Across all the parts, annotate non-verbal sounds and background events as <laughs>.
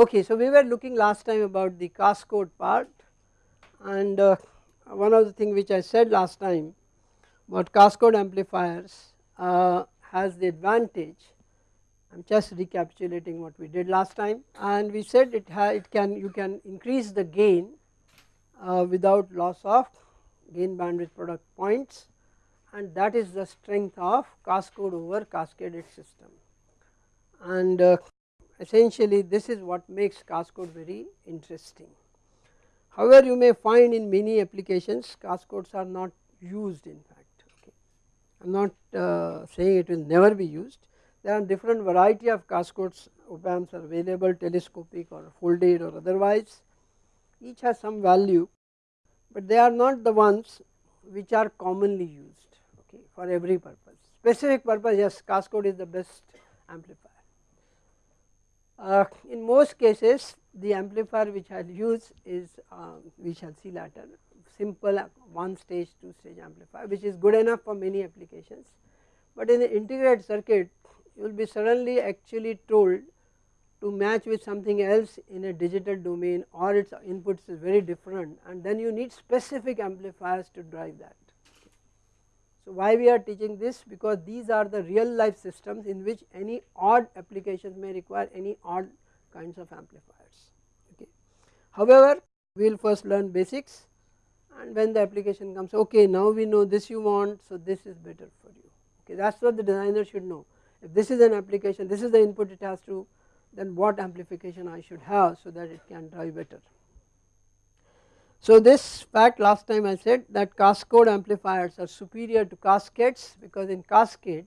Okay, so we were looking last time about the cascode part and uh, one of the thing which I said last time about cascode amplifiers uh, has the advantage I am just recapitulating what we did last time and we said it, it can you can increase the gain uh, without loss of gain bandwidth product points and that is the strength of cascode over cascaded system. And uh, essentially this is what makes cascode very interesting. However, you may find in many applications cascodes are not used in fact okay. I am not uh, saying it will never be used there are different variety of cascodes op amps are available telescopic or folded or otherwise each has some value but they are not the ones which are commonly used okay for every purpose specific purpose yes cascode is the best amplifier. Uh, in most cases the amplifier which I will use is uh, we shall see later simple one stage two stage amplifier which is good enough for many applications but in the integrated circuit you will be suddenly actually told to match with something else in a digital domain or its inputs is very different and then you need specific amplifiers to drive that. So, why we are teaching this because these are the real life systems in which any odd applications may require any odd kinds of amplifiers. Okay. However, we will first learn basics and when the application comes okay now we know this you want so this is better for you okay that is what the designer should know if this is an application this is the input it has to then what amplification I should have so that it can drive better. So this fact last time I said that cascode amplifiers are superior to cascades because in cascade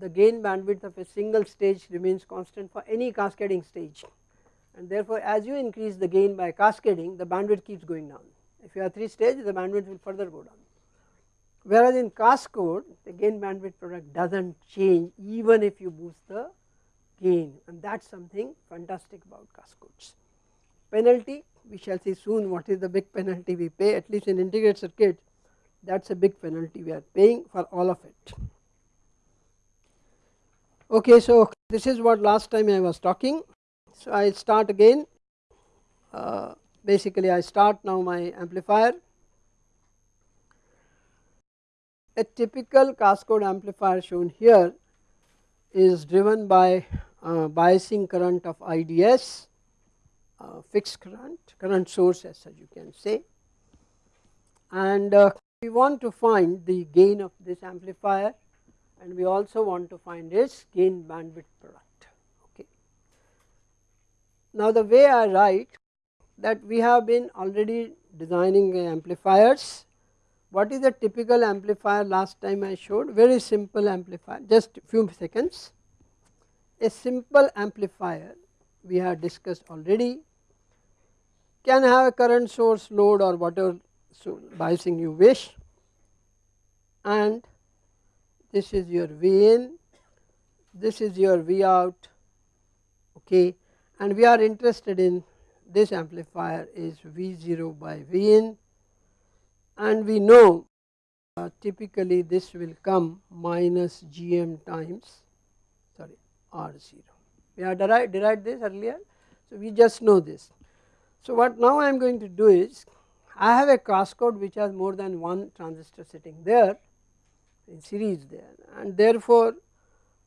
the gain bandwidth of a single stage remains constant for any cascading stage and therefore as you increase the gain by cascading the bandwidth keeps going down. If you have 3 stages the bandwidth will further go down whereas in cascode the gain bandwidth product does not change even if you boost the gain and that is something fantastic about cascodes. Penalty we shall see soon what is the big penalty we pay at least in integrated circuit that is a big penalty we are paying for all of it. Okay, so this is what last time I was talking. So I start again uh, basically I start now my amplifier a typical cascode amplifier shown here is driven by uh, biasing current of IDS, fixed current, current source as such you can say. And uh, we want to find the gain of this amplifier and we also want to find its gain bandwidth product. Okay. Now the way I write that we have been already designing amplifiers what is the typical amplifier last time I showed very simple amplifier just few seconds. A simple amplifier we have discussed already can have a current source load or whatever so biasing you wish. And this is your V in, this is your V out okay? And we are interested in this amplifier is V0 by V in and we know uh, typically this will come minus gm times sorry r0 we have derived, derived this earlier so we just know this so what now I am going to do is I have a cascode which has more than one transistor sitting there in series there. And therefore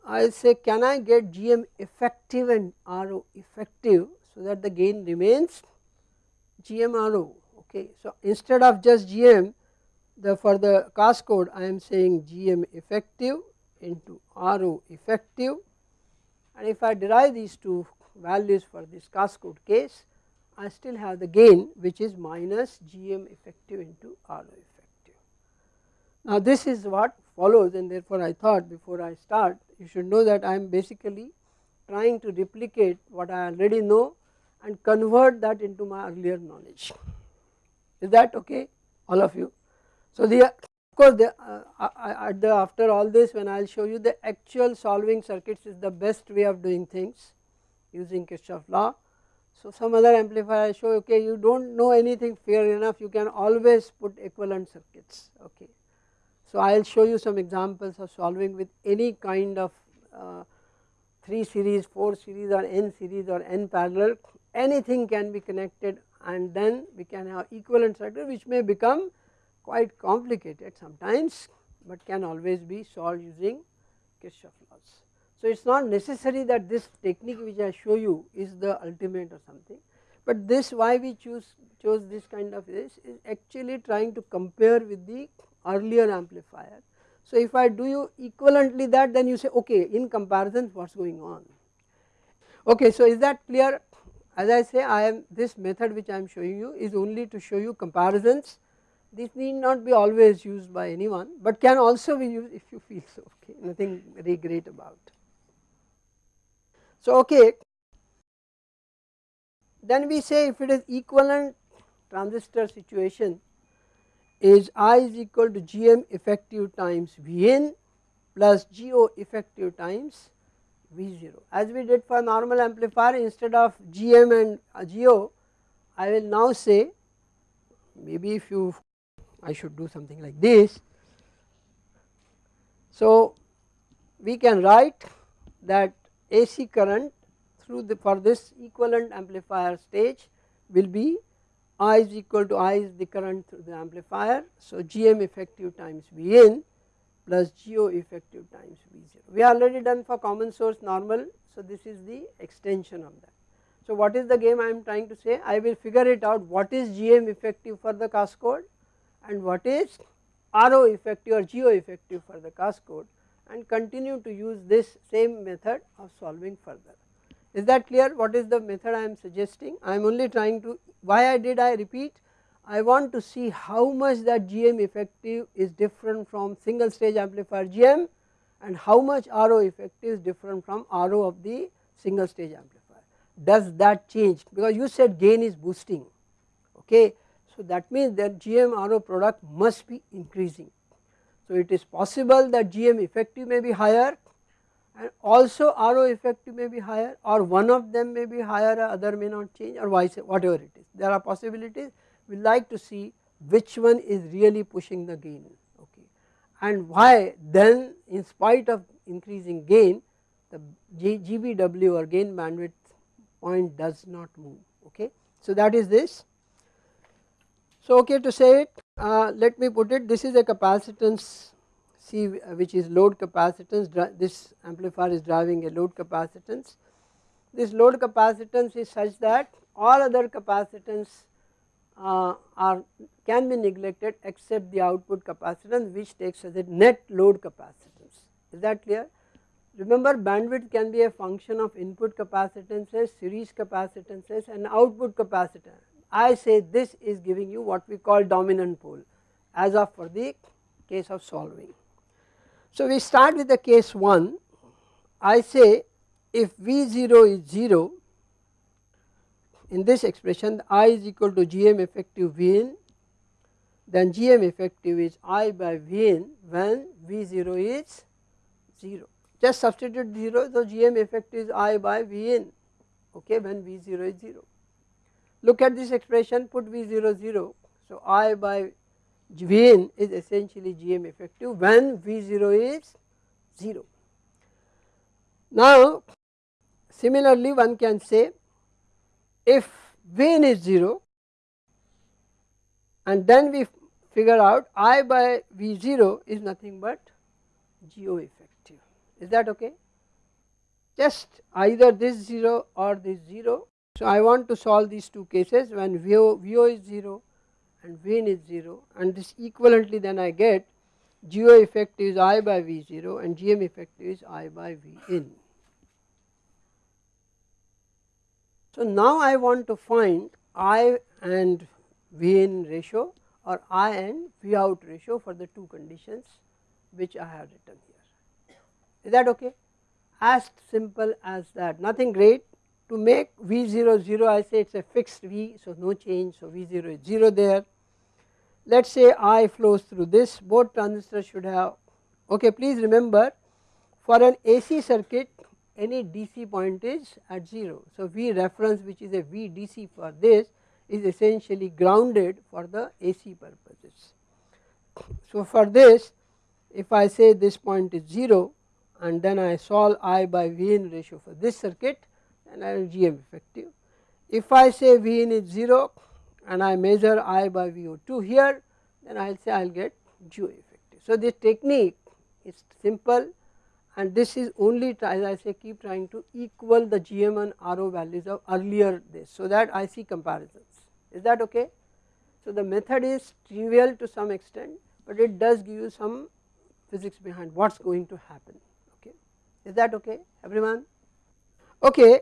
I say can I get GM effective and RO effective so that the gain remains GM RO okay. So instead of just GM the for the cascode I am saying GM effective into RO effective. And if I derive these two values for this cascode case I still have the gain which is minus GM effective into RO effective. Now this is what follows and therefore I thought before I start you should know that I am basically trying to replicate what I already know and convert that into my earlier knowledge. Is that okay all of you? So the of course the, uh, the after all this when I will show you the actual solving circuits is the best way of doing things using Kirchhoff law. So some other amplifier I show okay you do not know anything fair enough you can always put equivalent circuits okay. So I will show you some examples of solving with any kind of uh, 3 series, 4 series or n series or n parallel anything can be connected and then we can have equivalent circuit which may become quite complicated sometimes, but can always be solved using Kirchhoff laws. So, it is not necessary that this technique which I show you is the ultimate or something, but this why we choose chose this kind of this is actually trying to compare with the earlier amplifier. So, if I do you equivalently that then you say okay in comparison what is going on. Okay, so is that clear as I say I am this method which I am showing you is only to show you comparisons this need not be always used by anyone, but can also be used if you feel so okay nothing very great about. So okay then we say if it is equivalent transistor situation is I is equal to GM effective times Vn plus GO effective times V0. As we did for normal amplifier instead of GM and GO I will now say maybe if you I should do something like this. So we can write that AC current through the for this equivalent amplifier stage will be I is equal to I is the current through the amplifier. So GM effective times Vn plus GO effective times V0. We are already done for common source normal. So this is the extension of that. So what is the game I am trying to say? I will figure it out what is GM effective for the cascode and what is RO effective or GO effective for the cascode and continue to use this same method of solving further. Is that clear what is the method I am suggesting? I am only trying to why I did I repeat I want to see how much that GM effective is different from single stage amplifier GM and how much RO effective is different from RO of the single stage amplifier. Does that change because you said gain is boosting okay so, that means that GM RO product must be increasing. So, it is possible that GM effective may be higher and also RO effective may be higher or one of them may be higher other may not change or vice whatever it is. There are possibilities we like to see which one is really pushing the gain okay and why then in spite of increasing gain the GBW or gain bandwidth point does not move okay. So, that is this so, okay to say it uh, let me put it this is a capacitance C which is load capacitance this amplifier is driving a load capacitance. This load capacitance is such that all other capacitance uh, are can be neglected except the output capacitance which takes as a net load capacitance is that clear. Remember bandwidth can be a function of input capacitances, series capacitances and output capacitance I say this is giving you what we call dominant pole as of for the case of solving. So we start with the case 1 I say if V0 is 0 in this expression I is equal to GM effective Vn then GM effective is I by Vn when V0 is 0 just substitute 0 so GM effective is I by Vn okay when V0 is 0 Look at this expression put V0 0. So, I by Vn is essentially Gm effective when V0 is 0. Now similarly one can say if Vn is 0 and then we figure out I by V0 is nothing but GO effective is that okay just either this 0 or this 0 so, I want to solve these two cases when VO, VO is 0 and Vn is 0 and this equivalently then I get GO effective is I by V0 and GM effective is I by Vin. So, now I want to find I and Vn ratio or I and V out ratio for the two conditions which I have written here. Is that okay? As simple as that, nothing great to make V0 0 I say it is a fixed V so no change so V0 is 0 there. Let us say I flows through this both transistors should have okay please remember for an AC circuit any DC point is at 0. So V reference which is a V DC for this is essentially grounded for the AC purposes. So for this if I say this point is 0 and then I solve I by V in ratio for this circuit and I will GM effective. If I say V in is 0 and I measure I by VO2 here then I will say I will get GO effective. So this technique is simple and this is only as I say keep trying to equal the GM and RO values of earlier this so that I see comparisons is that okay. So the method is trivial to some extent but it does give you some physics behind what is going to happen okay is that okay everyone okay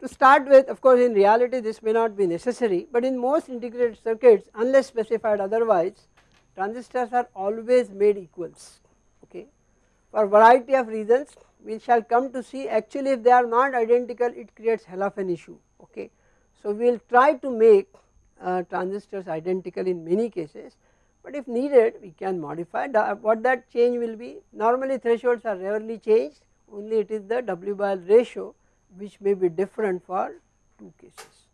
to start with of course in reality this may not be necessary but in most integrated circuits unless specified otherwise transistors are always made equals okay? For variety of reasons we shall come to see. Actually if they are not identical it creates hell of an issue okay. So we will try to make uh, transistors identical in many cases but if needed we can modify. What that change will be normally thresholds are rarely changed only it is the W by L ratio which may be different for two cases.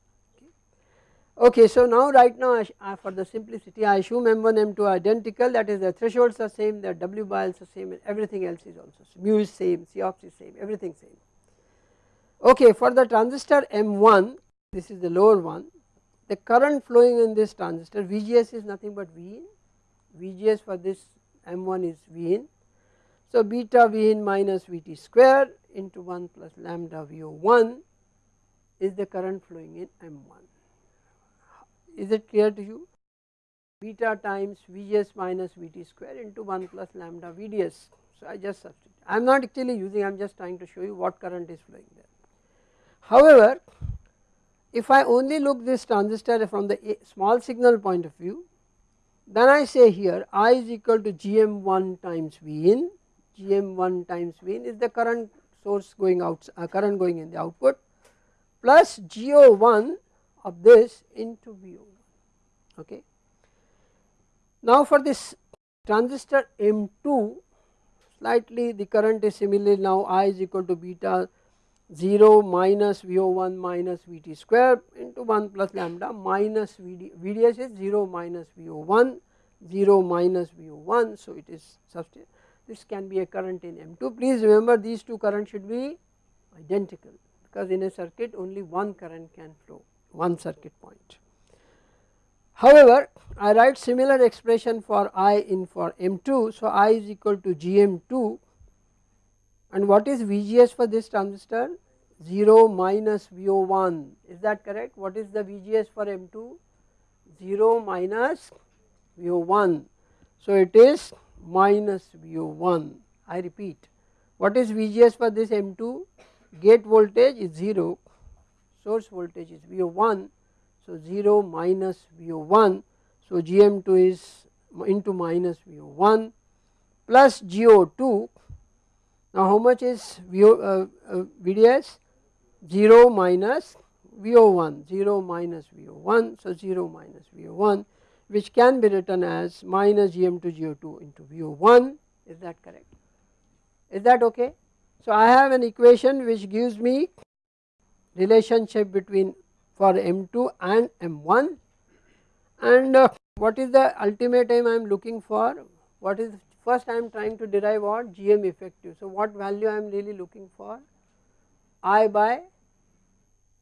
Okay, so now right now I, uh, for the simplicity I assume M1 M2 are identical that is the thresholds are same the W by Ls are same and everything else is also same, mu is same C ox is same everything same. Okay for the transistor M1 this is the lower one the current flowing in this transistor VGS is nothing but V in VGS for this M1 is V in. So beta V in minus Vt square into 1 plus lambda VO1 is the current flowing in M1. Is it clear to you? Beta times V s minus Vt square into 1 plus lambda Vds. So I just substitute. I am not actually using, I am just trying to show you what current is flowing there. However, if I only look this transistor from the small signal point of view, then I say here I is equal to Gm1 times V in, Gm1 times V in is the current source going out uh, current going in the output plus GO1 of this into VO1 okay. Now for this transistor M2 slightly the current is similarly now I is equal to beta 0 minus VO1 minus Vt square into 1 plus lambda minus Vd, Vds is 0 minus VO1 0 minus VO1 so it is substitute this can be a current in M2. Please remember these two currents should be identical because in a circuit only one current can flow, one circuit point. However, I write similar expression for I in for M2. So, I is equal to Gm2 and what is VGS for this transistor? 0 minus VO1 is that correct? What is the VGS for M2? 0 minus VO1. So, it is minus VO1 I repeat what is VGS for this M2 gate voltage is 0 source voltage is VO1 so 0 minus VO1 so GM2 is into minus VO1 plus GO2 now how much is VO, uh, uh, VDS 0 minus VO1 0 minus VO1 so 0 minus VO1 which can be written as minus Gm2 Go2 into VO1 is that correct? Is that okay. So I have an equation which gives me relationship between for M2 and M1 and uh, what is the ultimate aim I am looking for? What is first I am trying to derive what? GM effective. So what value I am really looking for? I by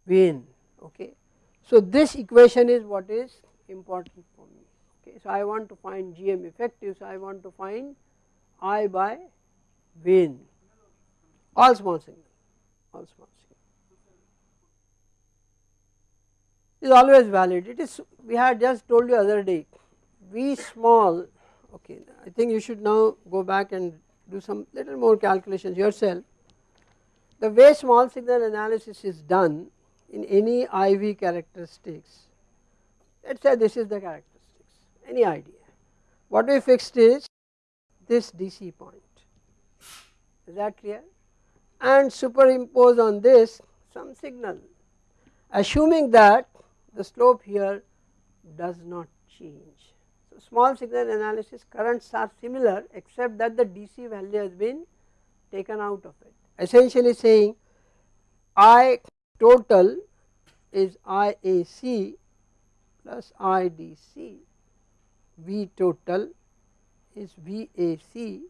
V in okay. So this equation is what is important okay. So I want to find GM effective so I want to find I by V in all small signal all small signal. Is always valid. It is we had just told you other day V small okay I think you should now go back and do some little more calculations yourself. The way small signal analysis is done in any IV characteristics let us say this is the characteristics any idea. What we fixed is this DC point is that clear and superimpose on this some signal assuming that the slope here does not change. So, small signal analysis currents are similar except that the DC value has been taken out of it essentially saying I total is IAC plus IDC, V total is VAC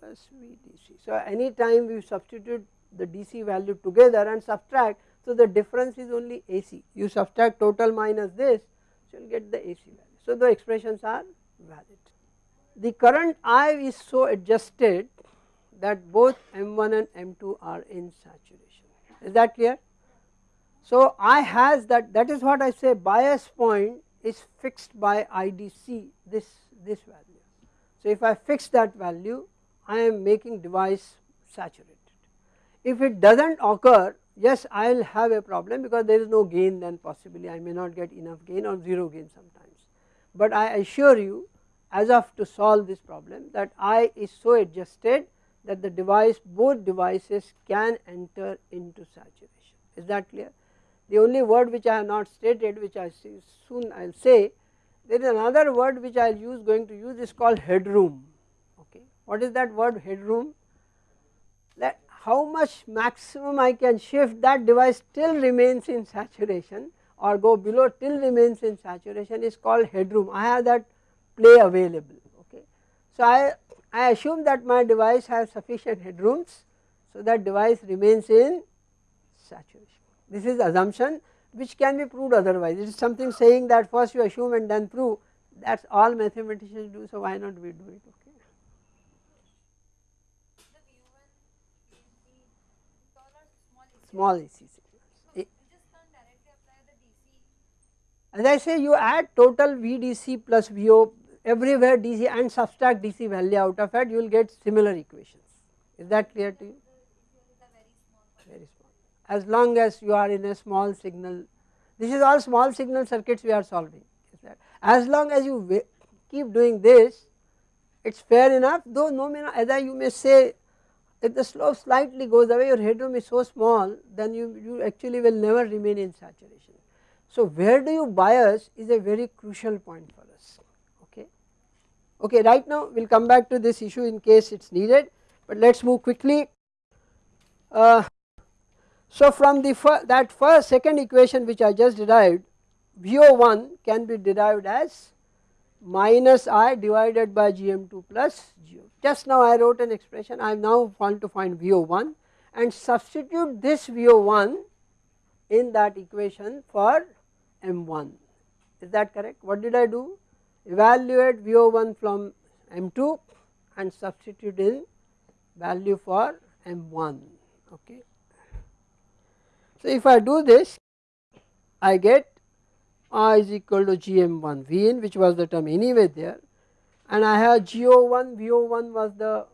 plus VDC. So, any time we substitute the DC value together and subtract, so the difference is only AC. You subtract total minus this, so you will get the AC value. So, the expressions are valid. The current I is so adjusted that both M1 and M2 are in saturation. Is that clear? So, I has that that is what I say bias point is fixed by IDC this this value. So, if I fix that value I am making device saturated. If it does not occur yes I will have a problem because there is no gain then possibly I may not get enough gain or 0 gain sometimes. But I assure you as of to solve this problem that I is so adjusted that the device both devices can enter into saturation is that clear. The only word which I have not stated which I soon I will say there is another word which I will use going to use is called headroom okay. What is that word headroom? That how much maximum I can shift that device still remains in saturation or go below till remains in saturation is called headroom. I have that play available okay. So I, I assume that my device has sufficient headrooms so that device remains in saturation. This is assumption which can be proved otherwise. It is something saying that first you assume and then prove that is all mathematicians do so why not we do it okay. Small AC. As I say you add total VDC plus VO everywhere DC and subtract DC value out of it you will get similar equations. Is that clear to you? As long as you are in a small signal, this is all small signal circuits we are solving. As long as you keep doing this, it is fair enough though no matter either you may say if the slope slightly goes away your headroom is so small then you, you actually will never remain in saturation. So where do you bias is a very crucial point for us. Okay, right now we will come back to this issue in case it is needed, but let us move quickly. Uh, so from the fir that first second equation which I just derived VO1 can be derived as minus I divided by GM2 plus GO. Just now I wrote an expression I now want to find VO1 and substitute this VO1 in that equation for M1 is that correct what did I do evaluate VO1 from M2 and substitute in value for M1 okay. So if I do this I get I is equal to GM1 V in which was the term anyway there. And I have GO1 VO1 was the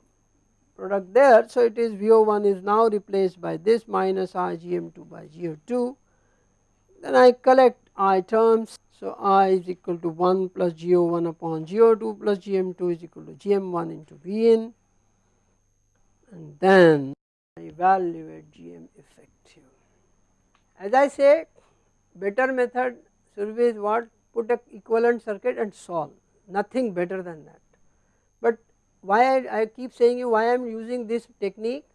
product there. So it is VO1 is now replaced by this minus I GM2 by GO2 then I collect I terms. So, I is equal to 1 plus GO1 upon GO2 plus GM2 is equal to GM1 into Vn and then I evaluate GM effective. As I say better method survey is what put a equivalent circuit and solve nothing better than that. But why I, I keep saying you why I am using this technique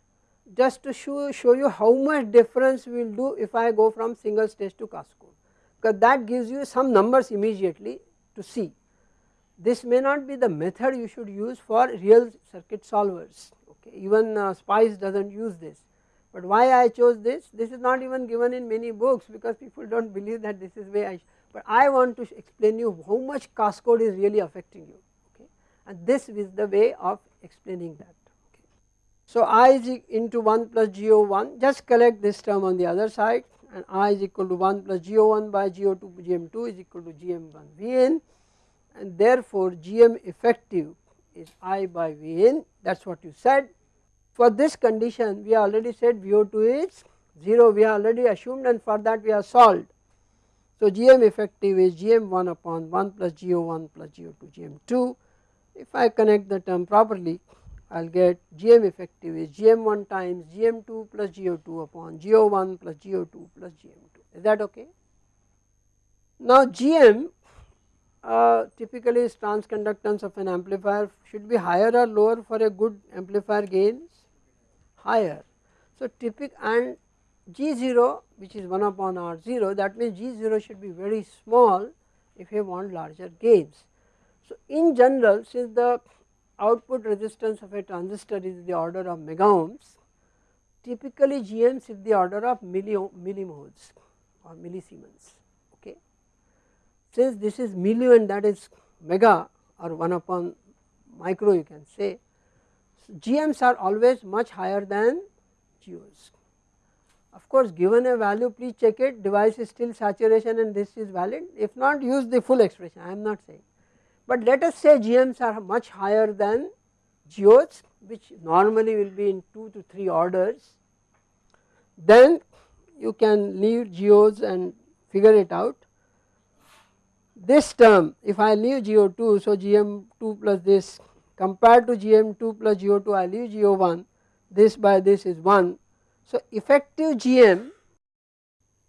just to show, show you how much difference we will do if I go from single stage to cascode because that gives you some numbers immediately to see. This may not be the method you should use for real circuit solvers okay even uh, SPICE does not use this. But why I chose this? This is not even given in many books because people do not believe that this is way I, but I want to explain you how much cascode is really affecting you okay and this is the way of explaining that. Okay. So I is into 1 plus GO1 just collect this term on the other side and I is equal to 1 plus GO1 by GO2 GM2 is equal to GM1 Vn and therefore GM effective is I by Vn that is what you said. For this condition we already said VO2 is 0 we already assumed and for that we have solved. So GM effective is GM1 upon 1 plus GO1 plus GO2 GM2 if I connect the term properly I will get GM effective is GM1 times GM2 plus GO2 upon GO1 plus GO2 plus GM2 is that okay. Now GM uh, typically is transconductance of an amplifier should be higher or lower for a good amplifier gains higher. So typical and G0 which is 1 upon R0 that means G0 should be very small if you want larger gains. So in general since the output resistance of a transistor is the order of mega ohms, typically GMs is the order of milli millimhos or millisiemens. Okay. Since this is milli and that is mega or 1 upon micro you can say, GMs are always much higher than GOs. Of course, given a value please check it device is still saturation and this is valid if not use the full expression I am not saying. But let us say GMs are much higher than GOs which normally will be in 2 to 3 orders then you can leave GOs and figure it out. This term if I leave GO2 so GM2 plus this compared to GM2 plus GO2 I leave GO1 this by this is 1. So effective GM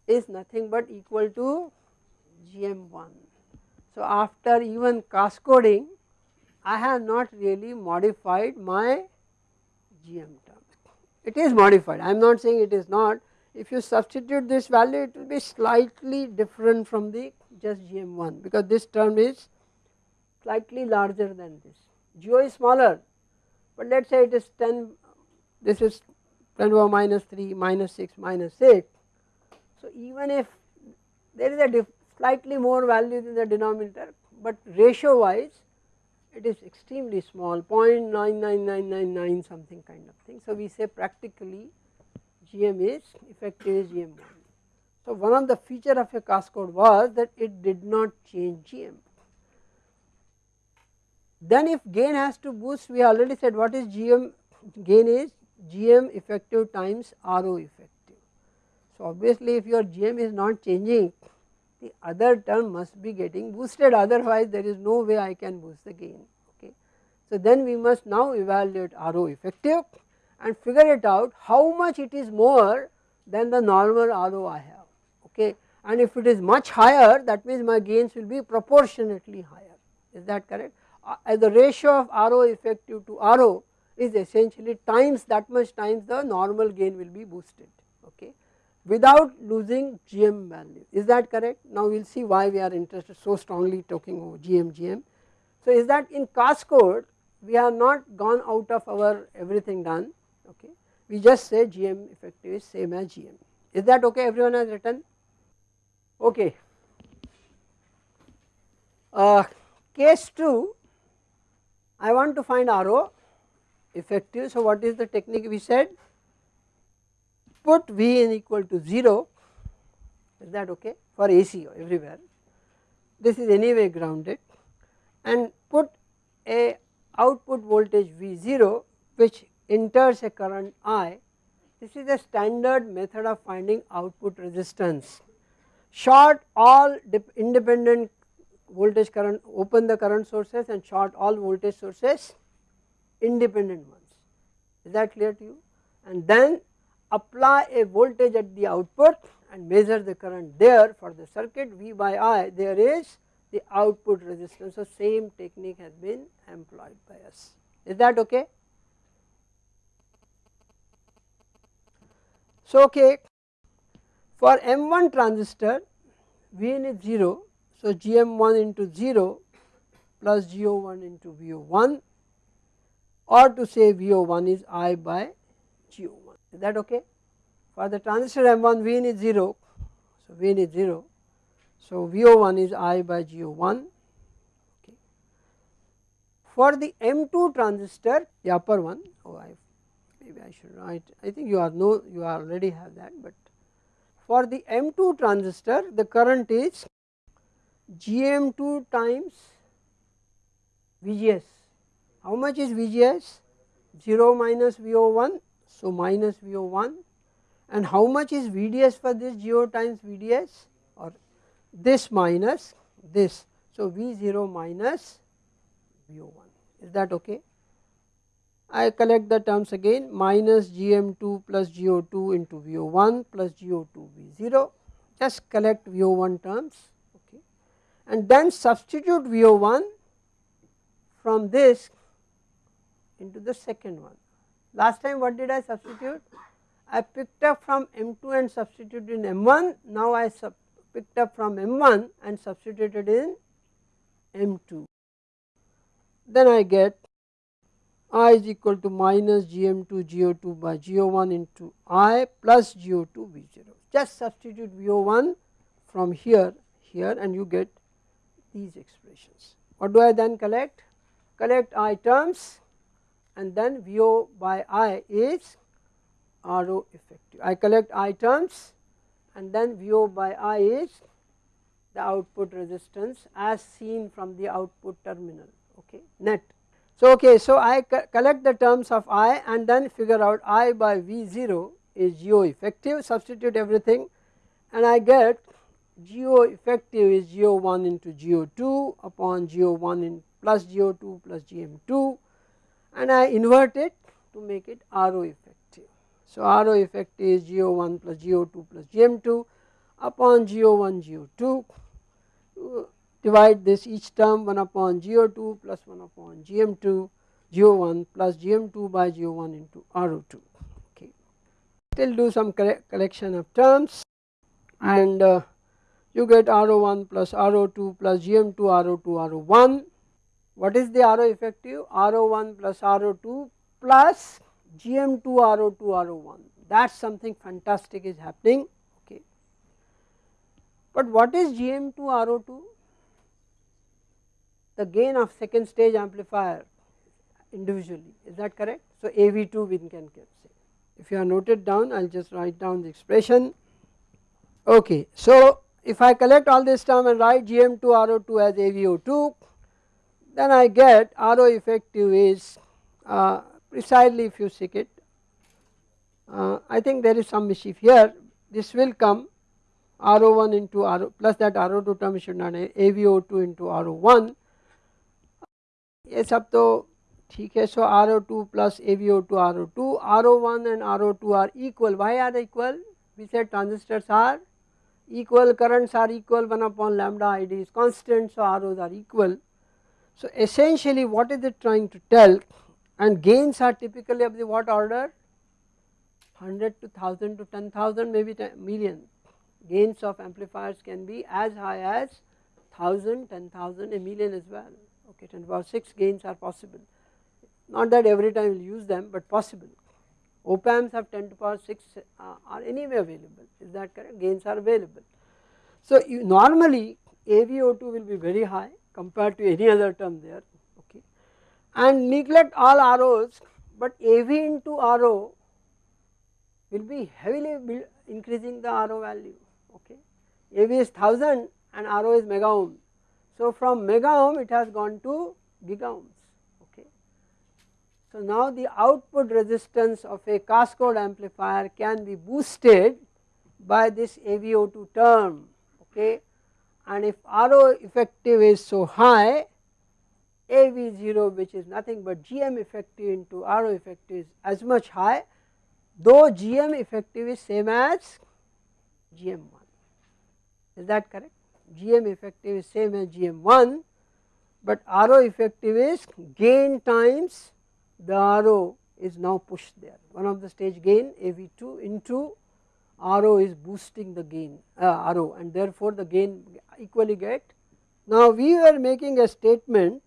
is nothing but equal to GM1. So after even cascoding I have not really modified my GM term. It is modified I am not saying it is not if you substitute this value it will be slightly different from the just GM1 because this term is slightly larger than this. GO is smaller but let us say it is 10 this is 10 over minus 3 minus 6 minus 6. So even if there is a slightly more value in the denominator but ratio wise it is extremely small 0.99999 something kind of thing. So we say practically GM is effective is GM1. So one of the feature of a cascode was that it did not change GM. Then if gain has to boost we already said what is GM? Gain is GM effective times RO effective. So obviously if your GM is not changing the other term must be getting boosted. Otherwise there is no way I can boost the gain. Okay. So then we must now evaluate RO effective and figure it out how much it is more than the normal RO I have. Okay. And if it is much higher that means my gains will be proportionately higher. Is that correct uh, the ratio of RO effective to RO is essentially times that much times the normal gain will be boosted okay without losing GM value. Is that correct? Now we will see why we are interested so strongly talking over GM GM. So is that in cascode we have not gone out of our everything done okay. We just say GM effective is same as GM is that okay? Everyone has written? Okay. Uh, case 2 I want to find RO effective. So, what is the technique we said? Put V in equal to 0 is that okay for AC everywhere. This is anyway grounded and put a output voltage V0 which enters a current I. This is a standard method of finding output resistance. Short all independent voltage current open the current sources and short all voltage sources independent ones. Is that clear to you? And then apply a voltage at the output and measure the current there for the circuit. V by I there is the output resistance. So same technique has been employed by us. Is that okay. So okay. For M1 transistor Vn is 0 so GM1 into 0 plus GO1 into VO1 or to say VO1 is I by GO1 is that okay. For the transistor M1 Vn is 0 so Vn is 0 so VO1 is I by GO1 okay. For the M2 transistor the upper one oh I maybe I should write I think you are know you already have that but for the M2 transistor the current is GM2 times VGS. How much is VGS? 0 minus VO1, so minus VO1 and how much is VDS for this GO times VDS or this minus this. So V0 minus VO1 is that okay. I collect the terms again minus GM2 plus GO2 into VO1 plus GO2 V0 just collect VO1 terms and then substitute VO1 from this into the second one. Last time what did I substitute? I picked up from M2 and substituted in M1, now I picked up from M1 and substituted in M2. Then I get I is equal to minus gm2 go2 by go1 into I plus go2 v0 just substitute vo1 from here here and you get these expressions. What do I then collect? Collect I terms and then VO by I is RO effective. I collect I terms and then VO by I is the output resistance as seen from the output terminal okay net. So okay so I co collect the terms of I and then figure out I by V0 is GO effective substitute everything and I get GO effective is GO1 into GO2 upon GO1 in plus GO2 plus GM2 and I invert it to make it RO effective. So RO effective is GO1 plus GO2 plus GM2 upon GO1 GO2 divide this each term 1 upon GO2 plus 1 upon GM2 GO1 plus GM2 by GO1 into RO2 okay. Still do some collection of terms and uh, you get RO1 plus RO2 plus GM2 RO2 RO1. What is the RO effective? RO1 plus RO2 plus GM2 RO2 RO1 that is something fantastic is happening okay. But what is GM2 RO2? The gain of second stage amplifier individually is that correct? So AV2 we can say. If you are noted down I will just write down the expression okay. So if I collect all this term and write GM2 RO2 as AVO2 then I get RO effective is uh, precisely if you seek it uh, I think there is some mischief here this will come RO1 into RO plus that RO2 term should not AVO2 into RO1 ये सब तो ठीक है so RO2 plus AVO2 RO2 RO1 and RO2 are equal why are they equal we said transistors are equal currents are equal 1 upon lambda id is constant so ROs are equal. So essentially what is it trying to tell? And gains are typically of the what order? 100 to 1000 to 10,000 maybe million. Gains of amplifiers can be as high as 1000 10,000 a million as well. Okay 10 power 6 gains are possible. Not that every time we will use them but possible op amps have 10 to power 6 uh, are anyway available. Is that correct? Gains are available. So normally AVO2 will be very high compared to any other term there okay? And neglect all ROs but AV into RO will be heavily increasing the RO value okay? AV is 1000 and RO is mega ohm. So from mega ohm it has gone to giga ohms so now the output resistance of a cascode amplifier can be boosted by this AVO2 term okay? And if RO effective is so high AV0 which is nothing but GM effective into RO effective is as much high though GM effective is same as GM1 is that correct? GM effective is same as GM1 but RO effective is gain times the RO is now pushed there. One of the stage gain AV2 into RO is boosting the gain uh, RO and therefore the gain equally get. Now we were making a statement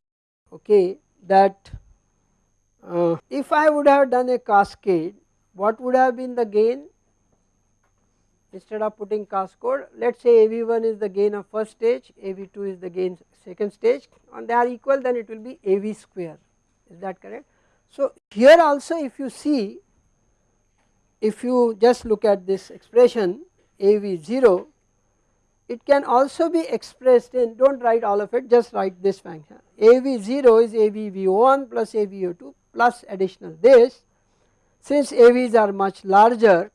okay that uh, if I would have done a cascade what would have been the gain? Instead of putting cascade let us say AV1 is the gain of first stage AV2 is the gain second stage. And they are equal then it will be AV square. Is that correct so here also if you see if you just look at this expression AV0 it can also be expressed in do not write all of it just write this function. AV0 is AVVO1 plus AVO2 plus additional this. Since AVs are much larger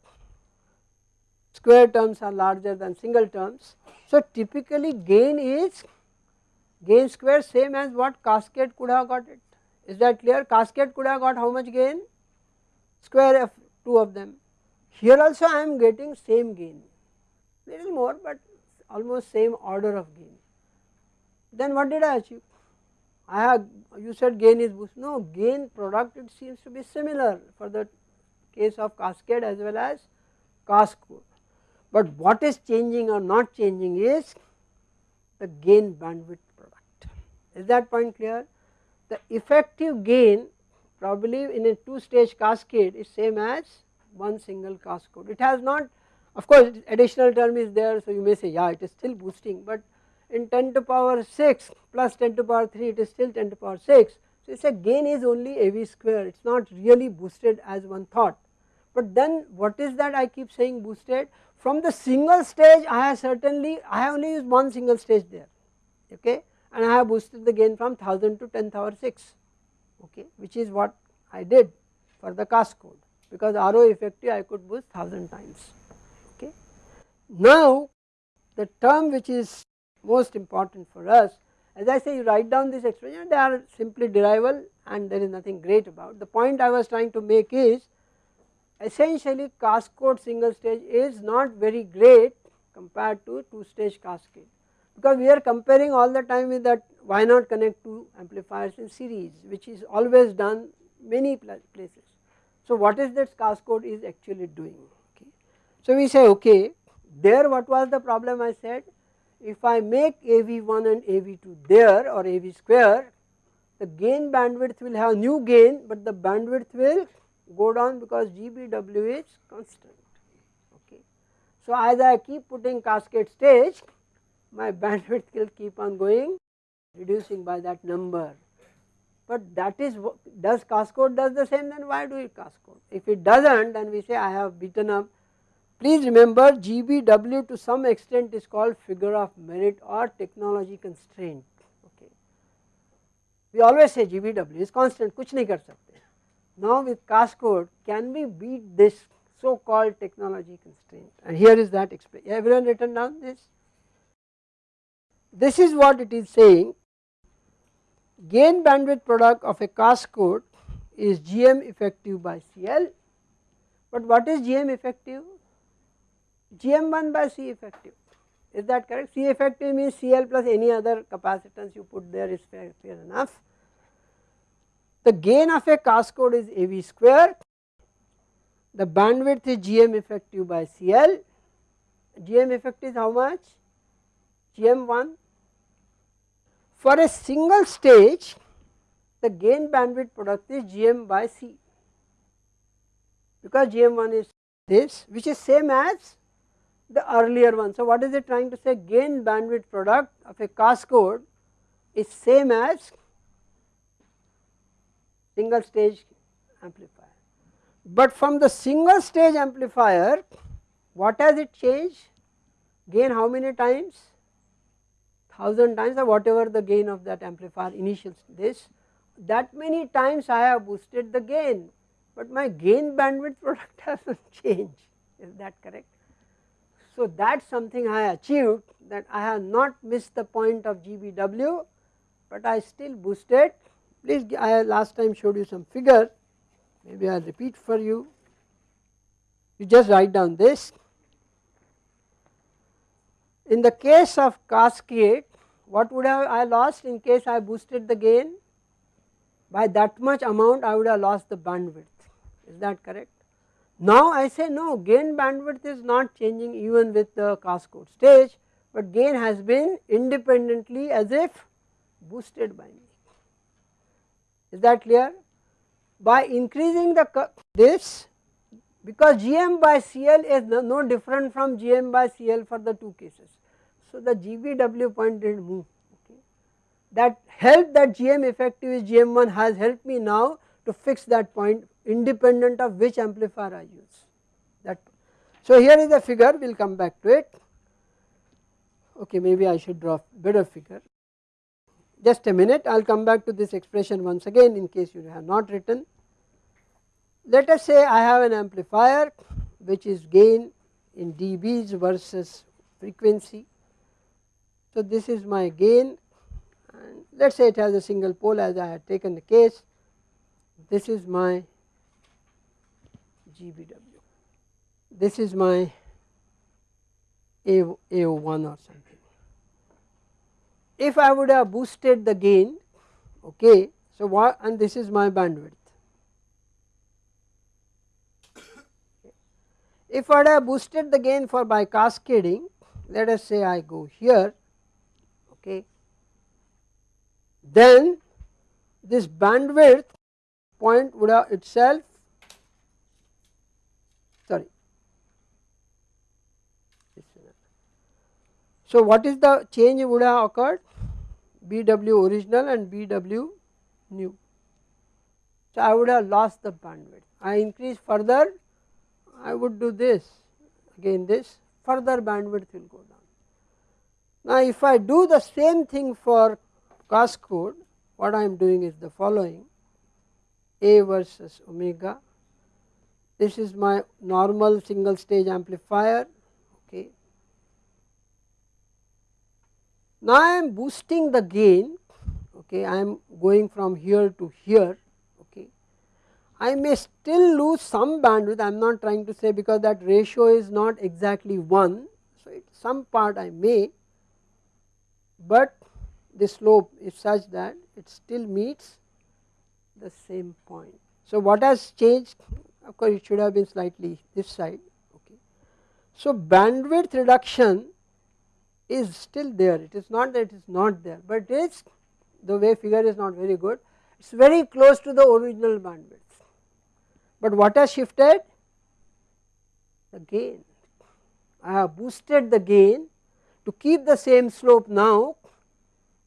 square terms are larger than single terms. So typically gain is gain square same as what cascade could have got it is that clear? Cascade could have got how much gain? Square of two of them. Here also I am getting same gain. Little more but almost same order of gain. Then what did I achieve? I have you said gain is boost. No gain product it seems to be similar for the case of cascade as well as cascode. But what is changing or not changing is the gain bandwidth product. Is that point clear the effective gain probably in a two stage cascade is same as one single cascode. It has not of course additional term is there so you may say yeah it is still boosting but in 10 to power 6 plus 10 to power 3 it is still 10 to power 6. So it is a gain is only AV square it is not really boosted as one thought but then what is that I keep saying boosted from the single stage I have certainly I have only used one single stage there okay and I have boosted the gain from 1000 to 10 power 6 okay which is what I did for the cascode because RO effective I could boost 1000 times okay. Now the term which is most important for us as I say you write down this expression they are simply derival and there is nothing great about. The point I was trying to make is essentially cascode single stage is not very great compared to two stage cascade because we are comparing all the time with that why not connect two amplifiers in series which is always done many places. So what is that cascode is actually doing okay. So we say okay there what was the problem I said if I make AV1 and AV2 there or AV square the gain bandwidth will have new gain but the bandwidth will go down because GBW is constant okay. So as I keep putting cascade stage my bandwidth <laughs> will keep on going reducing by that number. But that is does cascode does the same then why do it cascode if it does not then we say I have beaten up. Please remember GBW to some extent is called figure of merit or technology constraint okay? We always say GBW is constant kuch nahi kar sakte. Now with cascode can we beat this so called technology constraint? And here is that expression everyone written down this this is what it is saying gain bandwidth product of a cascode is GM effective by CL but what is GM effective? GM1 by C effective is that correct? C effective means CL plus any other capacitance you put there is fair, fair enough. The gain of a cascode is AV square, the bandwidth is GM effective by CL, GM effective is how much? GM1 for a single stage the gain bandwidth product is GM by C. Because GM1 is this which is same as the earlier one. So what is it trying to say? Gain bandwidth product of a cascode is same as single stage amplifier. But from the single stage amplifier what has it changed? Gain how many times 1000 times or whatever the gain of that amplifier initial this that many times I have boosted the gain but my gain bandwidth product <laughs> has not changed. Is that correct. So that is something I achieved that I have not missed the point of GBW but I still boosted. Please I last time showed you some figure. Maybe I will repeat for you. You just write down this. In the case of cascade what would have I lost in case I boosted the gain? By that much amount I would have lost the bandwidth. Is that correct. Now I say no gain bandwidth is not changing even with the cascode stage but gain has been independently as if boosted by me. Is that clear? By increasing the this because GM by CL is no different from GM by CL for the two cases so, the GBW point did not move okay. that help that GM effective is GM1 has helped me now to fix that point independent of which amplifier I use that. So, here is the figure we will come back to it okay maybe I should draw better figure just a minute I will come back to this expression once again in case you have not written. Let us say I have an amplifier which is gain in dBs versus frequency so, this is my gain and let us say it has a single pole as I had taken the case, this is my GBW, this is my A, AO1 or something. If I would have boosted the gain, okay, so what and this is my bandwidth. If I would have boosted the gain for by cascading, let us say I go here okay. Then this bandwidth point would have itself sorry. So, what is the change would have occurred BW original and BW new. So, I would have lost the bandwidth I increase further I would do this again this further bandwidth will go down. Now, if I do the same thing for cascode what I am doing is the following. A versus omega. This is my normal single stage amplifier. Okay. Now I am boosting the gain. Okay. I am going from here to here. Okay. I may still lose some bandwidth. I am not trying to say because that ratio is not exactly 1 so it some part I may but the slope is such that it still meets the same point. So, what has changed of course it should have been slightly this side okay. So, bandwidth reduction is still there it is not that it is not there but it is the way figure is not very good it is very close to the original bandwidth. But what has shifted the gain I have boosted the gain to keep the same slope now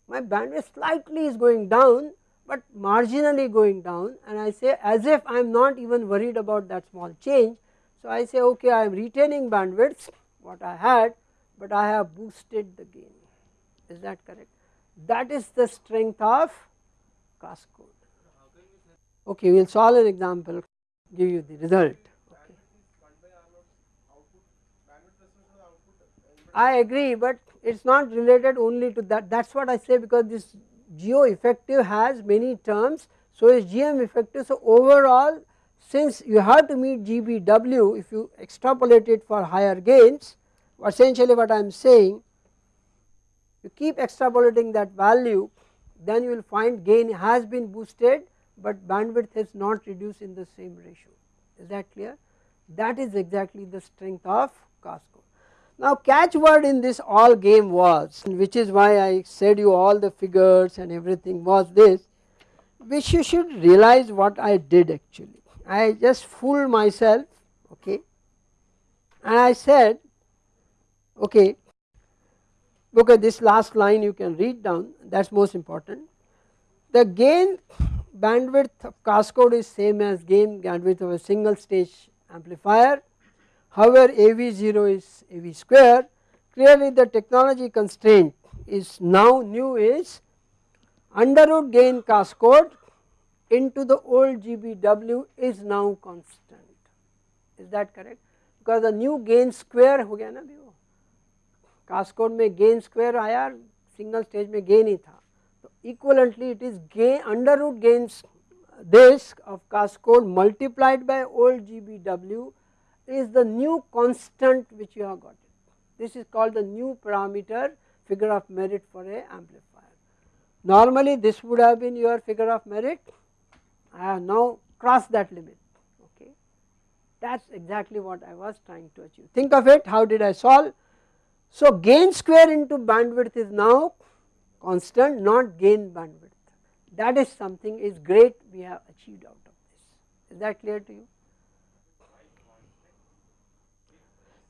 my bandwidth slightly is going down but marginally going down and I say as if I am not even worried about that small change. So, I say okay I am retaining bandwidths what I had, but I have boosted the gain is that correct that is the strength of cascode. Okay, we will solve an example give you the result. I agree, but it is not related only to that. That is what I say because this GO effective has many terms. So is GM effective. So overall since you have to meet GBW if you extrapolate it for higher gains essentially what I am saying you keep extrapolating that value then you will find gain has been boosted but bandwidth has not reduced in the same ratio. Is that clear? That is exactly the strength of cascode. Now catchword in this all game was which is why I said you all the figures and everything was this which you should realize what I did actually. I just fooled myself okay and I said okay okay this last line you can read down that is most important. The gain bandwidth of cascode is same as gain bandwidth of a single stage amplifier However, AV0 is AV square clearly the technology constraint is now new is under root gain cascode into the old GBW is now constant is that correct because the new gain square हो गया ना भी वो cascode में gain square आया single stage में gain ही था तो equivalently it is gain under root gains this of cascode multiplied by old GBW is the new constant which you have got it. This is called the new parameter figure of merit for a amplifier. Normally this would have been your figure of merit, I have now crossed that limit okay. That is exactly what I was trying to achieve. Think of it how did I solve? So gain square into bandwidth is now constant not gain bandwidth that is something is great we have achieved out of this. Is that clear to you?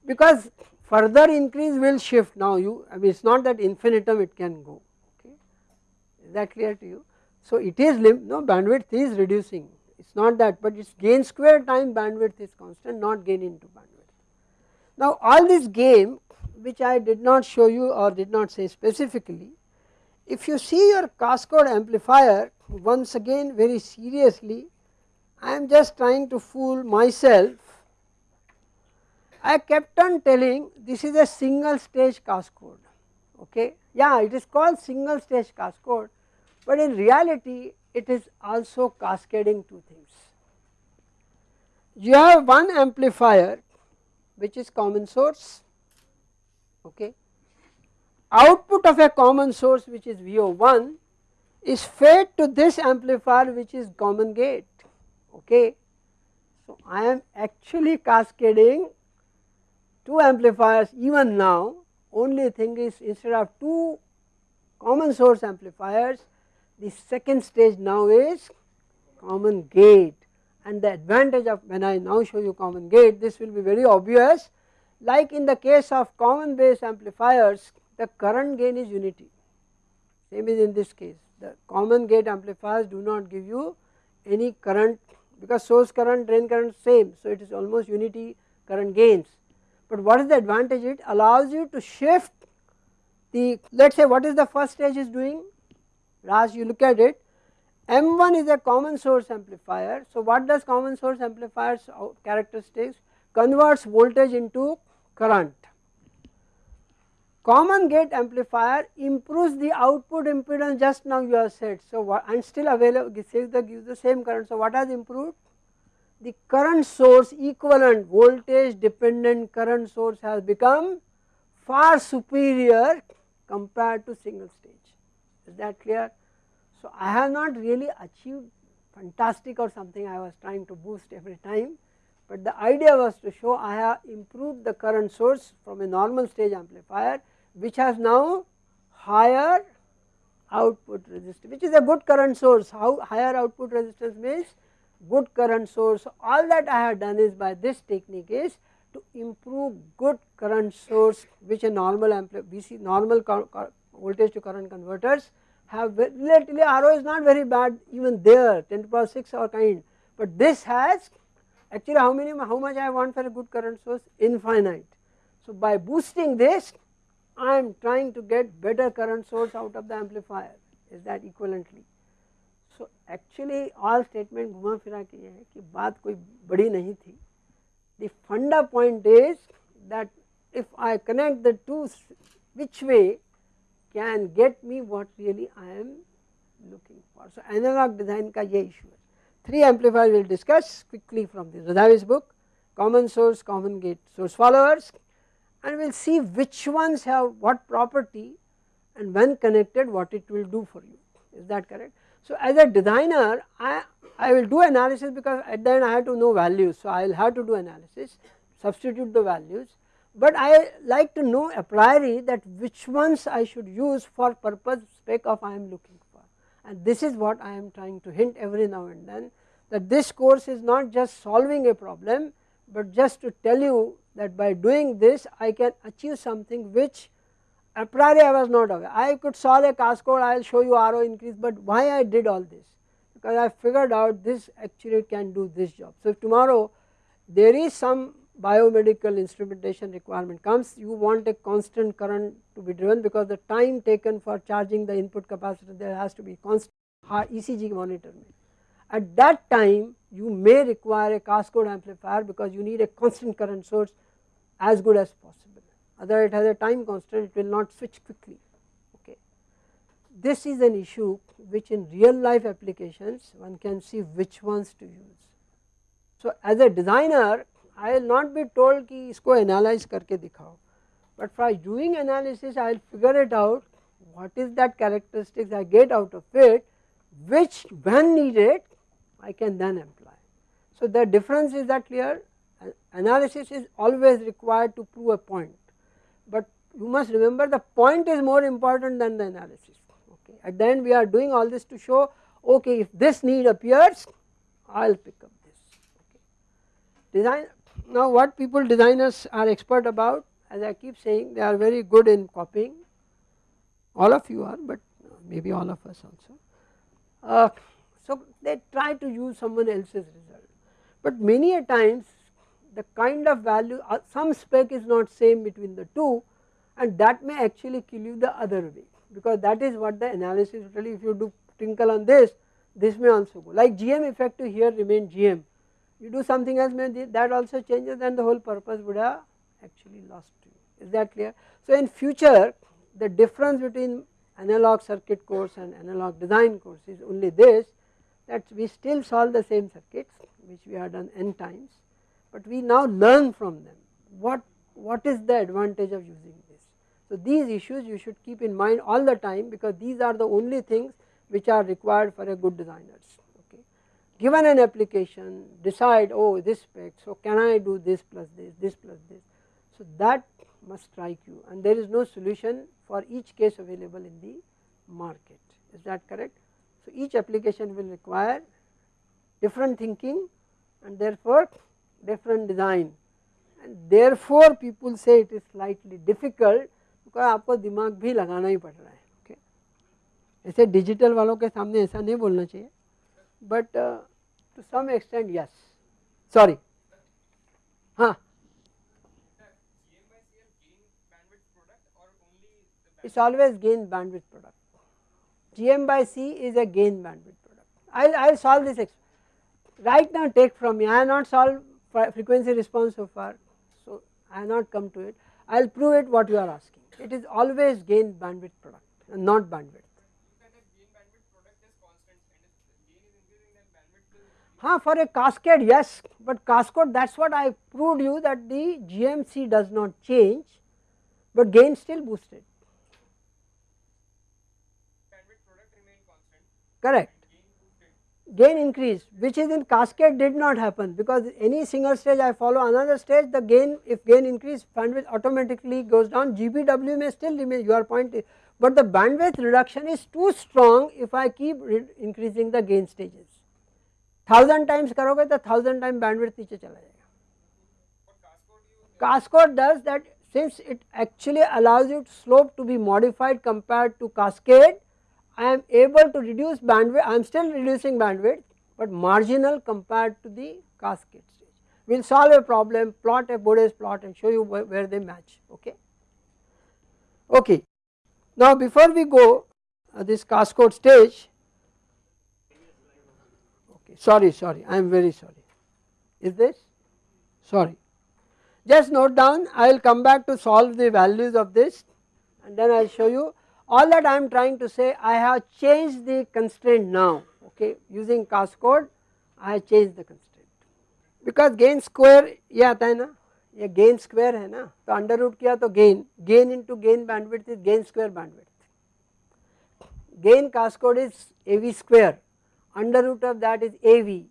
Because further increase will shift now you I mean it is not that infinitum it can go okay is that clear to you. So it is lim no bandwidth is reducing it is not that but it is gain square time bandwidth is constant not gain into bandwidth. Now all this game which I did not show you or did not say specifically if you see your cascode amplifier once again very seriously I am just trying to fool myself I kept on telling this is a single stage cascode okay yeah it is called single stage cascode but in reality it is also cascading two things. You have one amplifier which is common source okay output of a common source which is VO1 is fed to this amplifier which is common gate okay. So I am actually cascading two amplifiers even now only thing is instead of two common source amplifiers the second stage now is common gate. And the advantage of when I now show you common gate this will be very obvious. Like in the case of common base amplifiers the current gain is unity. Same is in this case. The common gate amplifiers do not give you any current because source current drain current same. So it is almost unity current gains but what is the advantage it allows you to shift the let us say what is the first stage is doing Raj you look at it M1 is a common source amplifier. So, what does common source amplifiers uh, characteristics converts voltage into current. Common gate amplifier improves the output impedance just now you have said. So, and still available gives the, gives the same current. So, what has improved? The current source equivalent voltage dependent current source has become far superior compared to single stage. Is that clear? So, I have not really achieved fantastic or something I was trying to boost every time, but the idea was to show I have improved the current source from a normal stage amplifier which has now higher output resistance which is a good current source how higher output resistance means good current source all that I have done is by this technique is to improve good current source which a normal we see normal voltage to current converters have relatively RO is not very bad even there 10 to power 6 or kind, but this has actually how many how much I want for a good current source infinite. So by boosting this I am trying to get better current source out of the amplifier is that equivalently. So actually, all statement घुमा फिरा के ये है कि बात कोई बड़ी नहीं थी the funda point is that if I connect the two which way can get me what really I am looking for. So, analog design ka ye issue. Three amplifier we will discuss quickly from the Razavi's book, common source, common gate, source followers and we will see which ones have what property and when connected what it will do for you. Is that correct? So, as a designer I, I will do analysis because at the end I have to know values. So, I will have to do analysis, substitute the values but I like to know a priori that which ones I should use for purpose spec of I am looking for and this is what I am trying to hint every now and then that this course is not just solving a problem but just to tell you that by doing this I can achieve something which a priori I was not aware. I could solve a cascode I will show you RO increase but why I did all this because I figured out this actually can do this job. So if tomorrow there is some biomedical instrumentation requirement comes you want a constant current to be driven because the time taken for charging the input capacitor there has to be constant ECG monitor. At that time you may require a cascode amplifier because you need a constant current source as good as possible other it has a time constant it will not switch quickly okay. This is an issue which in real life applications one can see which ones to use. So as a designer I will not be told ki isko analyze karke dikhao but for doing analysis I will figure it out what is that characteristics I get out of it which when needed I can then apply. So the difference is that clear analysis is always required to prove a point but you must remember the point is more important than the analysis. Okay. At the end we are doing all this to show okay if this need appears I will pick up this. Okay. Design now what people designers are expert about as I keep saying they are very good in copying. All of you are but maybe all of us also. Uh, so they try to use someone else's result. But many a times the kind of value uh, some spec is not same between the two and that may actually kill you the other way because that is what the analysis really if you do twinkle on this this may also go. Like GM effective here remain GM you do something else that also changes then the whole purpose would have actually lost to you. Is that clear. So in future the difference between analog circuit course and analog design course is only this that we still solve the same circuits which we have done n times but we now learn from them what what is the advantage of using this. So these issues you should keep in mind all the time because these are the only things which are required for a good designers Okay. given an application decide oh this spec so can I do this plus this this plus this so that must strike you and there is no solution for each case available in the market is that correct. So each application will require different thinking and therefore different design and therefore people say it is slightly difficult because आपको दिमाग भी लगाना ही पड़ रहा है okay ऐसे digital वालों के सामने ऐसा नहीं बोलना चाहिए but uh, to some extent yes sorry हाँ it's always gain bandwidth product gm by c is a gain bandwidth product i'll i'll solve this right now take from me i have not solved frequency response so far so i have not come to it i'll prove it what you are asking it is always gain bandwidth product and not bandwidth Huh, for a cascade yes, but cascade that is what I proved you that the GMC does not change, but gain still boosted. Correct gain increase which is in cascade did not happen because any single stage I follow another stage the gain if gain increase bandwidth automatically goes down GBW may still remain your point but the bandwidth reduction is too strong if I keep increasing the gain stages. 1000 times karoge the 1000 time bandwidth niche chala jayega. Cascode does that since it actually allows you to slope to be modified compared to cascade I am able to reduce bandwidth I am still reducing bandwidth but marginal compared to the cascade stage. We will solve a problem plot a Bode's plot and show you where, where they match okay. Okay. Now before we go uh, this cascade stage okay, sorry sorry I am very sorry is this sorry just note down I will come back to solve the values of this and then I will show you all that I am trying to say I have changed the constraint now okay? Using cascode I have changed the constraint. Because gain square ये आता है ना ये gain square है ना तो under root किया तो gain. Gain into gain bandwidth is gain square bandwidth. Gain cascode is AV square. Under root of that is AV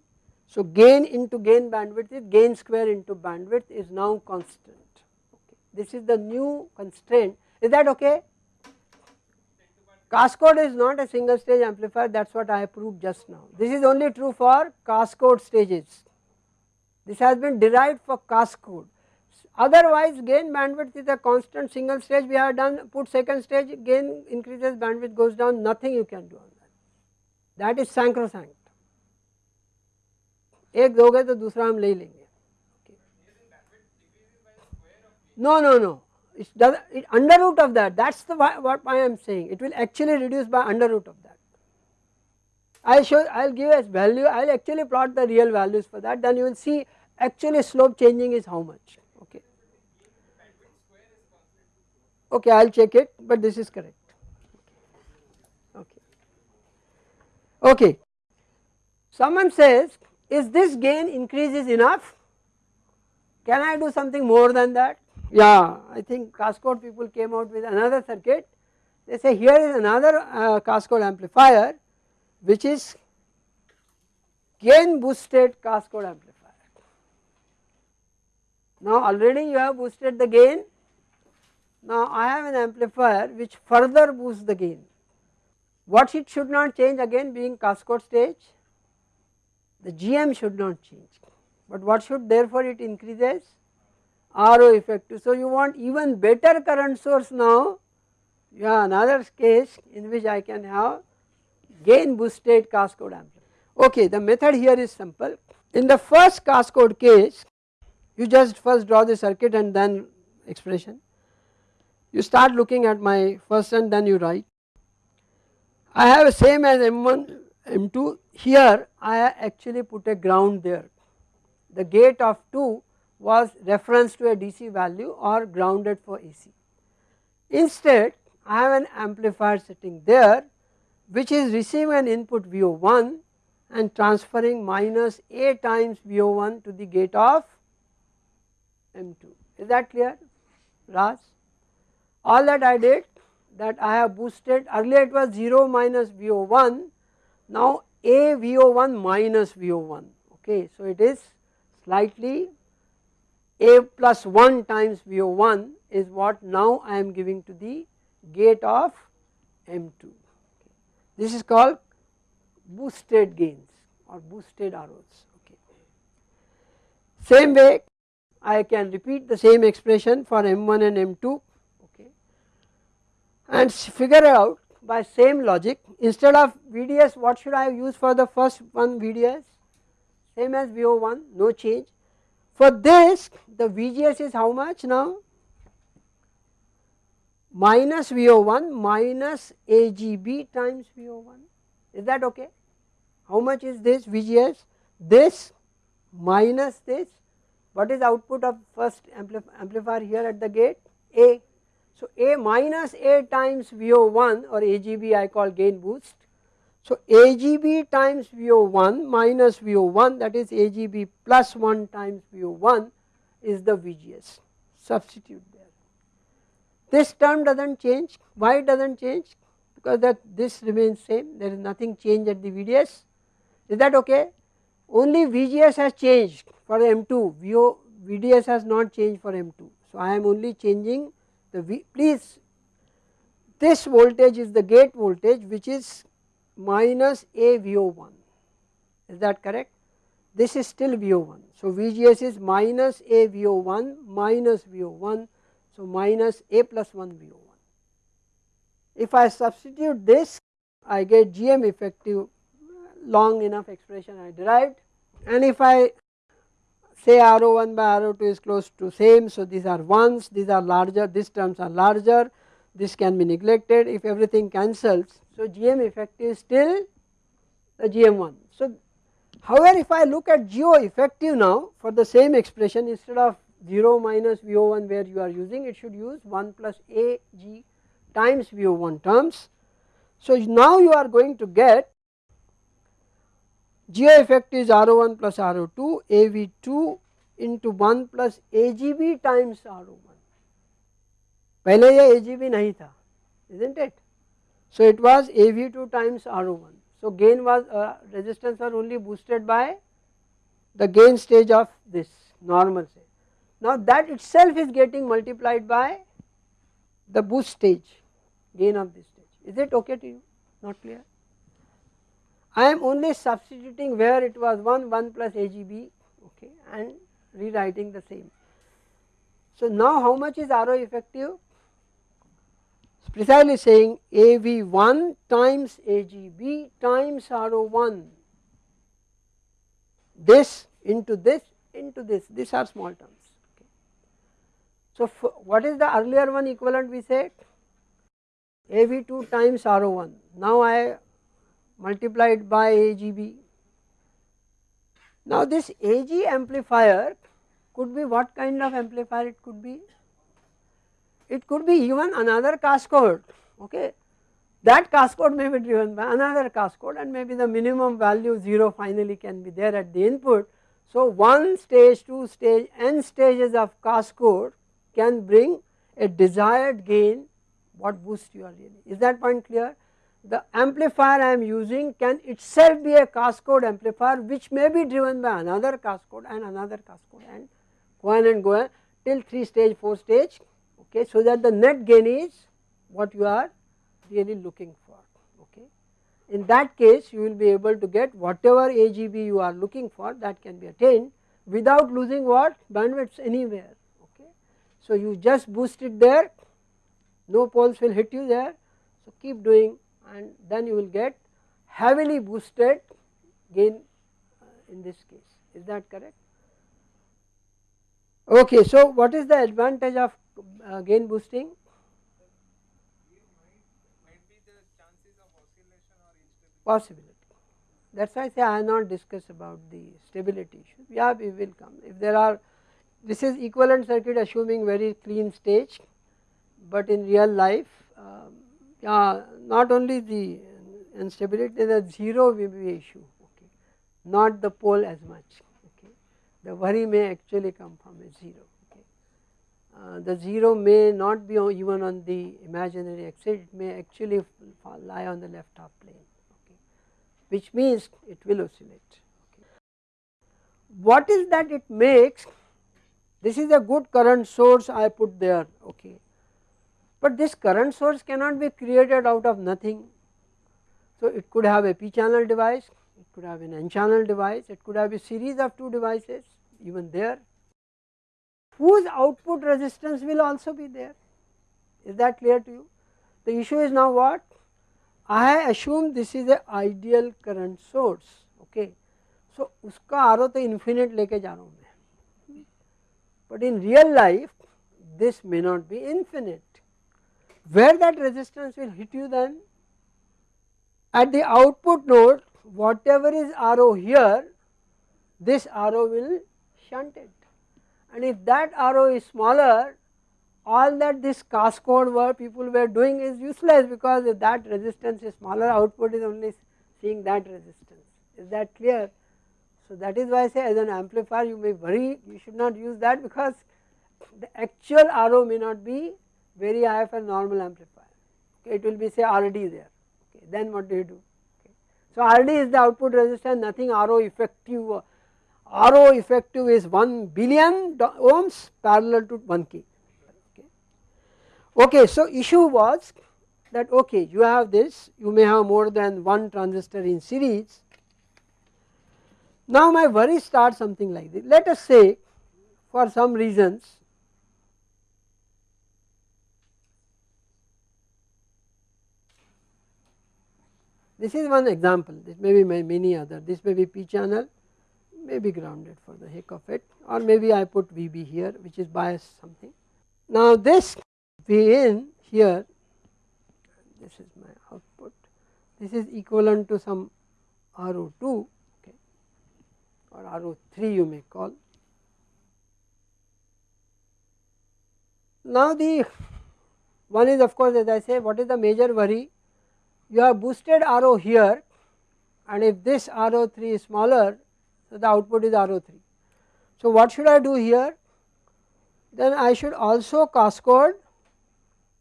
so gain into gain bandwidth is gain square into bandwidth is now constant. Okay. This is the new constraint. Is that okay? Cascode is not a single stage amplifier that is what I have proved just now. This is only true for cascode stages. This has been derived for cascode. Otherwise gain bandwidth is a constant single stage we have done put second stage gain increases bandwidth goes down nothing you can do on that is sacrosanct एक दोगे तो दूसरा हम ले लेंगे no no no it does it under root of that. That's the what I am saying. It will actually reduce by under root of that. I'll show I'll give as value I'll actually plot the real values for that. Then you will see actually slope changing is how much. Okay. Okay I'll check it but this is correct. Okay. Someone says is this gain increases enough? Can I do something more than that? Yeah, I think cascode people came out with another circuit. They say here is another uh, cascode amplifier which is gain boosted cascode amplifier. Now already you have boosted the gain. Now I have an amplifier which further boosts the gain. What it should not change again being Cascode stage, the GM should not change, but what should therefore it increases RO effective. So you want even better current source now, yeah another case in which I can have gain boosted cascode amplifier. Okay, the method here is simple. In the first cascode case, you just first draw the circuit and then expression. You start looking at my first and then you write I have same as M1 M2 here I actually put a ground there the gate of 2 was reference to a DC value or grounded for AC. Instead I have an amplifier sitting there which is receiving an input VO1 and transferring minus A times VO1 to the gate of M2 is that clear Raj all that I did that I have boosted earlier it was 0 minus VO1 now A VO1 minus VO1 okay. So it is slightly A plus 1 times VO1 is what now I am giving to the gate of M2 this is called boosted gains or boosted ROs okay. Same way I can repeat the same expression for M1 and M2 okay. And figure out by same logic instead of VDS what should I use for the first one VDS same as VO1 no change. For this the VGS is how much now minus VO1 minus AGB times VO1 is that okay. How much is this VGS this minus this what is output of first amplifier here at the gate A. So A minus A times VO1 or AGB I call gain boost. So AGB times VO1 minus VO1 that is AGB plus 1 times VO1 is the VGS substitute there. This term does not change. Why it does not change? Because that this remains same. There is nothing change at the VDS is that okay? Only VGS has changed for M2 VO, VDS has not changed for M2. So I am only changing the V please. This voltage is the gate voltage which is minus A VO1 is that correct? This is still VO1 so VGS is minus A VO1 minus VO1 so minus A plus 1 VO1 if I substitute this I get GM effective long enough expression I derived. And if I say RO1 by RO2 is close to same so these are ones these are larger these terms are larger this can be neglected. If everything cancels so GM effective is still the GM1 so however if I look at GO effective now for the same expression instead of 0 minus VO1 where you are using it should use 1 plus AG times VO1 terms. So now you are going to get GO effect is RO1 plus RO2 AV2 into 1 plus AGB times RO1 पहले ये AGB नहीं था isn't it so it was AV2 times RO1 so gain was uh, resistance was only boosted by the gain stage of this normal say now that itself is getting multiplied by the boost stage gain of this stage is it okay to you not clear I am only substituting where it was 1 1 plus AGB okay and rewriting the same. So now how much is RO effective? It's precisely saying AV1 times AGB times RO1 this into this into this these are small terms okay. So what is the earlier one equivalent we said AV2 times RO1 now I multiplied by AGB. Now this AG amplifier could be what kind of amplifier it could be? It could be even another cascode okay? That cascode may be driven by another cascode and maybe the minimum value 0 finally can be there at the input. So one stage, two stage, n stages of cascode can bring a desired gain what boost you are really is that point clear? The amplifier I am using can itself be a cascode amplifier which may be driven by another cascode and another cascode and go on and go on till 3 stage 4 stage okay so that the net gain is what you are really looking for okay. In that case you will be able to get whatever AGB you are looking for that can be attained without losing what bandwidths anywhere okay. So you just boost it there no poles will hit you there so keep doing and then you will get heavily boosted gain uh, in this case is that correct. Okay, so what is the advantage of uh, gain boosting? Possibility. That is why I say I have not discussed about the stability issue. Yeah, we will come. If there are, this is equivalent circuit assuming very clean stage, but in real life um, uh, not only the instability the zero will be issue okay not the pole as much okay the worry may actually come from a zero Uh, the zero may not be even on the imaginary axis it may actually lie on the left half plane okay. Which means it will oscillate okay. What is that it makes? This is a good current source I put there okay. But this current source cannot be created out of nothing. So it could have a p channel device, it could have an n channel device, it could have a series of 2 devices even there whose output resistance will also be there. Is that clear to you. The issue is now what? I assume this is a ideal current source okay. So uska RO to infinite leke main. But in real life this may not be infinite. Where that resistance will hit you then? At the output node whatever is RO here this RO will shunt it and if that RO is smaller all that this cascode work people were doing is useless because if that resistance is smaller output is only seeing that resistance is that clear. So that is why I say as an amplifier you may worry you should not use that because the actual RO may not be very high for normal amplifier okay, it will be say RD there okay, then what do you do okay. So RD is the output resistance nothing RO effective RO effective is 1 billion ohms parallel to 1 k. Okay, so issue was that okay you have this you may have more than one transistor in series. Now my worry starts something like this. Let us say for some reasons this is one example. This may be many other. This may be p channel may be grounded for the heck of it or maybe I put VB here which is bias something. Now this V in here this is my output this is equivalent to some RO2 okay or RO3 you may call. Now the one is of course as I say what is the major worry you have boosted RO here and if this RO3 is smaller so the output is RO3. So what should I do here then I should also cascade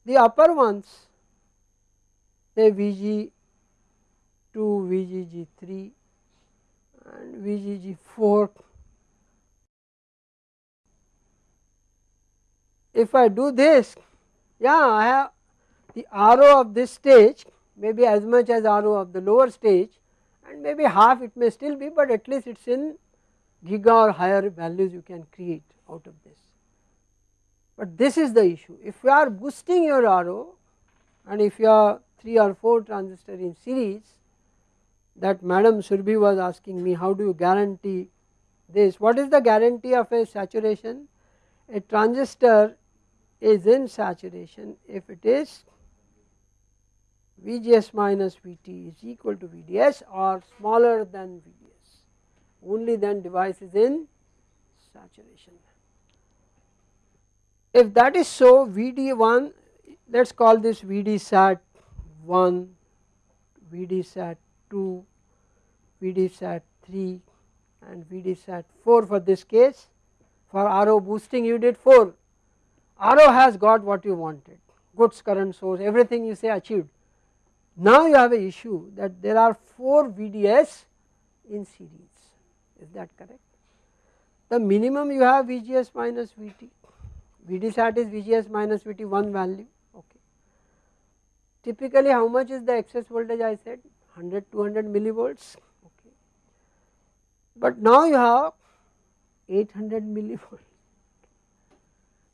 the upper ones say VG2, VGG3 and VGG4. If I do this, yeah I have the RO of this stage may be as much as RO of the lower stage and maybe half it may still be but at least it is in giga or higher values you can create out of this. But this is the issue. If you are boosting your RO and if you are 3 or 4 transistor in series that madam Surbhi was asking me how do you guarantee this? What is the guarantee of a saturation? A transistor is in saturation. If it is VGS minus VT is equal to VDS or smaller than VDS only then device is in saturation. If that is so VD1 let us call this VD sat 1, VD sat 2, VD sat 3 and VD sat 4 for this case for RO boosting you did 4 RO has got what you wanted goods current source everything you say achieved. Now you have a issue that there are 4 VDS in series is that correct. The minimum you have VGS minus VT Vd sat is Vgs minus Vt one value okay. Typically how much is the excess voltage I said 100 200 millivolts okay. But now you have 800 millivolts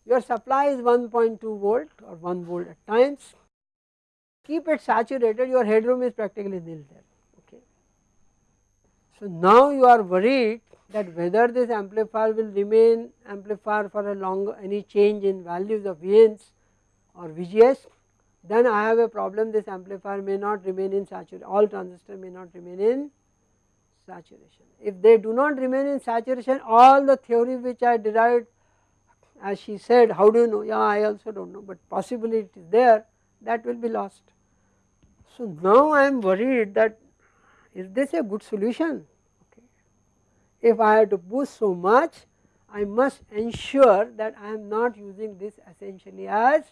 your supply is 1.2 volt or 1 volt at times keep it saturated your headroom is practically nil there okay. So now you are worried that whether this amplifier will remain amplifier for a long any change in values of VNs or VGS then I have a problem this amplifier may not remain in saturation all transistor may not remain in saturation. If they do not remain in saturation all the theory which I derived as she said how do you know yeah I also do not know but possibly it is there that will be lost. So now I am worried that is this a good solution if I have to boost so much I must ensure that I am not using this essentially as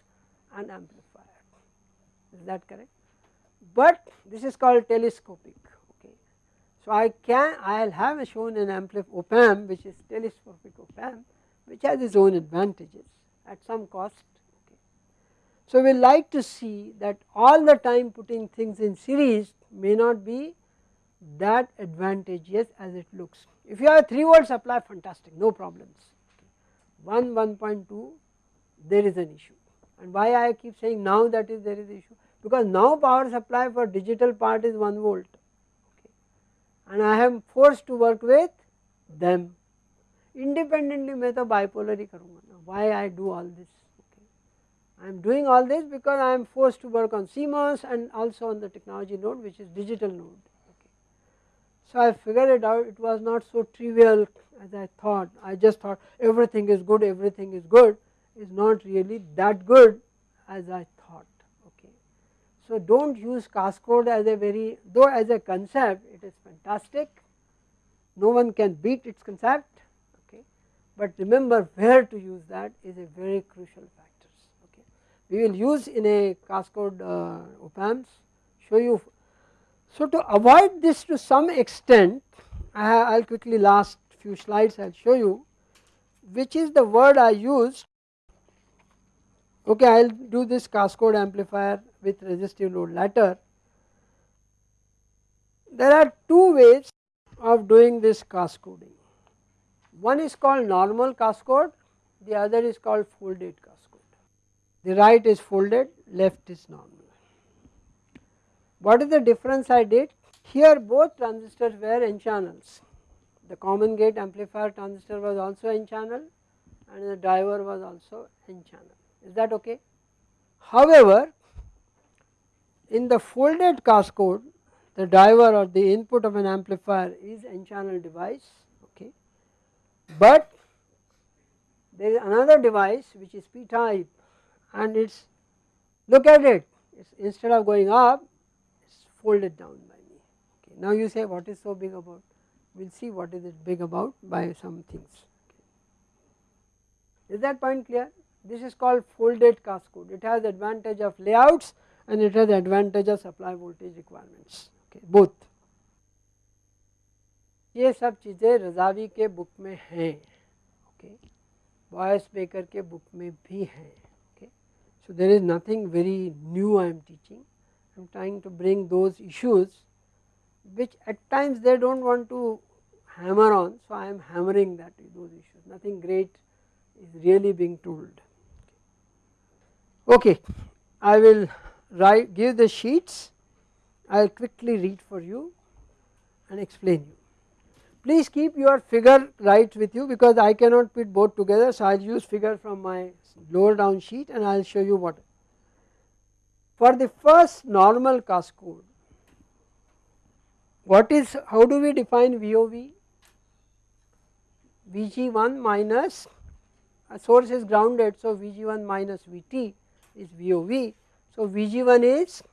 an amplifier is that correct but this is called telescopic okay. So I can I will have shown an amplifier op amp which is telescopic op amp which has its own advantages at some cost okay. So we like to see that all the time putting things in series may not be that advantageous as it looks. If you have a 3 volt supply fantastic no problems 1 1.2 there is an issue and why I keep saying now that is there is issue because now power supply for digital part is 1 volt okay. and I am forced to work with them independently मैं तो bipolar ही करूँगा why I do all this okay. I am doing all this because I am forced to work on CMOS and also on the technology node which is digital node. Okay. So I figured it out. It was not so trivial as I thought. I just thought everything is good everything is good is not really that good as I thought. Okay. So do not use cascode as a very though as a concept it is fantastic. No one can beat its concept. Okay, but remember where to use that is a very crucial factors okay. We will use in a cascode uh, op amps show you. So to avoid this to some extent I will quickly last few slides I will show you which is the word I used okay I will do this cascode amplifier with resistive load later. There are two ways of doing this cascoding one is called normal cascode, the other is called folded cascode. The right is folded, left is normal. What is the difference I did? Here both transistors were n channels. The common gate amplifier transistor was also n channel and the driver was also n channel. Is that okay? However, in the folded cascode, the driver or the input of an amplifier is n channel device okay. but there is another device which is p type and it is look at it it's instead of going up it is folded down by me okay. Now you say what is so big about we will see what is it big about by some things okay. is that point clear this is called folded cascode it has advantage of layouts and it has advantage of supply voltage requirements okay both ये सब चीज़ें रजावी के book में हैं okay Boyce Baker के book में भी हैं so, there is nothing very new I am teaching, I am trying to bring those issues which at times they do not want to hammer on. So, I am hammering that those issues nothing great is really being told. Okay, I will write give the sheets I will quickly read for you and explain you. Please keep your figure right with you because I cannot put both together. So, I will use figure from my lower down sheet and I will show you what. For the first normal cascode, what is how do we define VOV? Vg1 minus a source is grounded. So, Vg1 minus Vt is VOV. So, Vg1 is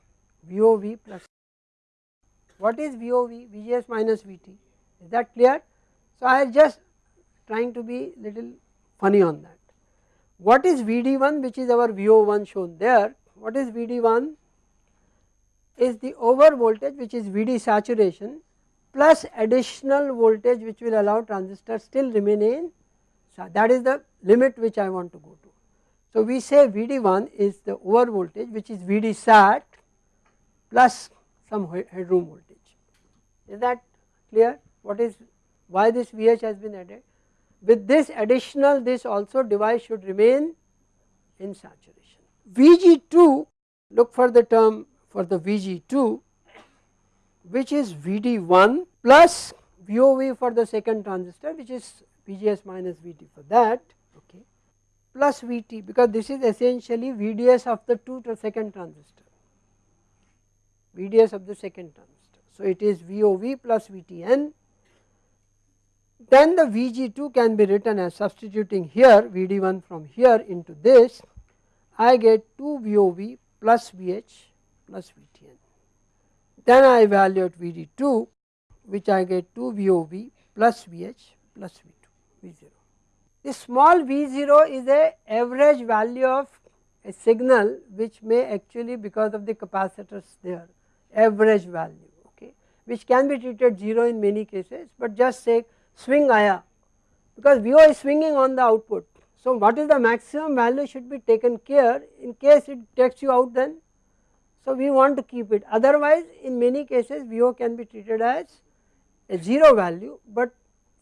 VOV plus what is VOV? Vgs minus Vt is that clear? So, I am just trying to be little funny on that. What is Vd1 which is our VO1 shown there, what is Vd1 is the over voltage which is Vd saturation plus additional voltage which will allow transistor still remain in so that is the limit which I want to go to. So, we say Vd1 is the over voltage which is Vd sat plus some headroom voltage is that clear what is why this VH has been added. With this additional this also device should remain in saturation. Vg2 look for the term for the Vg2 which is Vd1 plus VOV for the second transistor which is VGS minus VT for that okay plus VT because this is essentially VDS of the two to second transistor VDS of the second transistor. So it is VOV plus VTN then the Vg2 can be written as substituting here Vd1 from here into this I get 2 VOV plus VH plus VTN. Then I evaluate Vd2 which I get 2 VOV plus VH plus V2 V0. This small V0 is a average value of a signal which may actually because of the capacitors there average value okay which can be treated 0 in many cases but just say swing aya because VO is swinging on the output. So what is the maximum value should be taken care in case it takes you out then. So, we want to keep it. Otherwise in many cases VO can be treated as a 0 value, but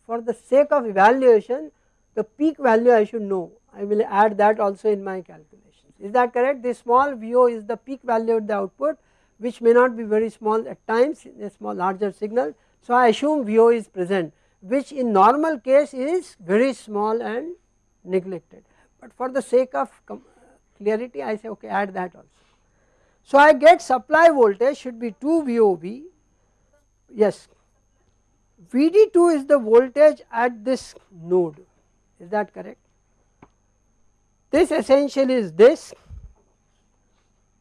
for the sake of evaluation the peak value I should know. I will add that also in my calculations. Is that correct? This small VO is the peak value of the output which may not be very small at times a small larger signal. So, I assume VO is present which in normal case is very small and neglected, but for the sake of clarity I say okay add that also. So, I get supply voltage should be 2 VOV yes VD2 is the voltage at this node is that correct. This essentially is this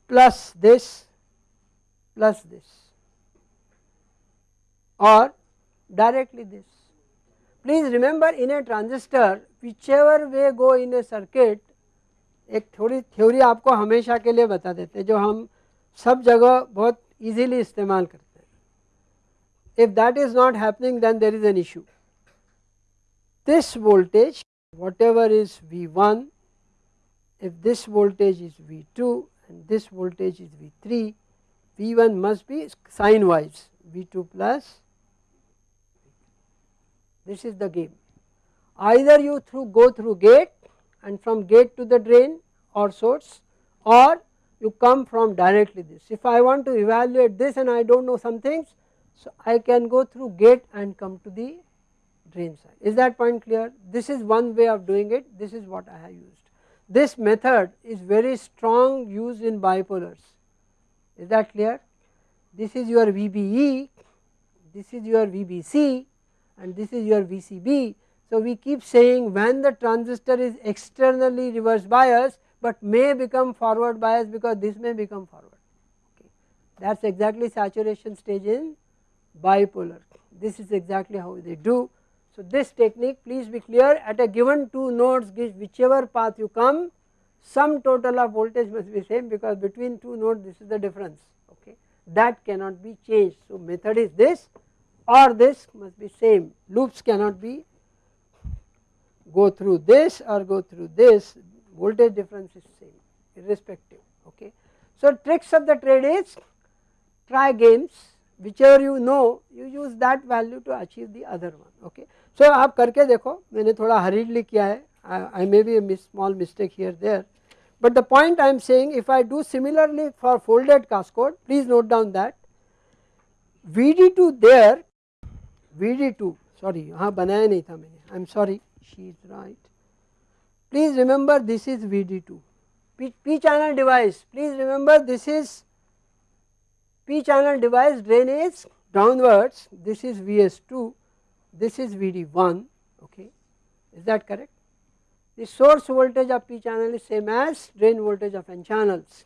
plus this plus this or directly this. Please remember in a transistor whichever way go in a circuit एक थोड़ी theory आपको हमेशा के लिए बता देते हैं जो हम सब जगह बहुत इजीली इस्तेमाल करते हैं if that is not happening then there is an issue this voltage whatever is V1 if this voltage is V2 and this voltage is V3 V1 must be sign wise V2 plus this is the game either you through go through gate and from gate to the drain or source or you come from directly this. If I want to evaluate this and I do not know some things, so I can go through gate and come to the drain side. Is that point clear? This is one way of doing it, this is what I have used. This method is very strong used in bipolars, is that clear? This is your VBE, this is your VBC and this is your VCB so, we keep saying when the transistor is externally reverse bias, but may become forward bias because this may become forward okay. that is exactly saturation stage in bipolar this is exactly how they do. So, this technique please be clear at a given two nodes whichever path you come sum total of voltage must be same because between two nodes this is the difference okay that cannot be changed. So, method is this or this must be same loops cannot be go through this or go through this voltage difference is same irrespective okay. So tricks of the trade is try games whichever you know you use that value to achieve the other one okay. So आप करके देखो मैंने थोड़ा hurriedly किया है I may be a small mistake here there but the point I am saying if I do similarly for folded cascode please note down that VD2 there VD2 sorry हाँ बनाया नहीं था मैंने I am sorry she is right. Please remember this is VD2, P, P channel device, please remember this is P channel device drain is downwards, this is VS2, this is VD1, okay, is that correct? The source voltage of P channel is same as drain voltage of N channels.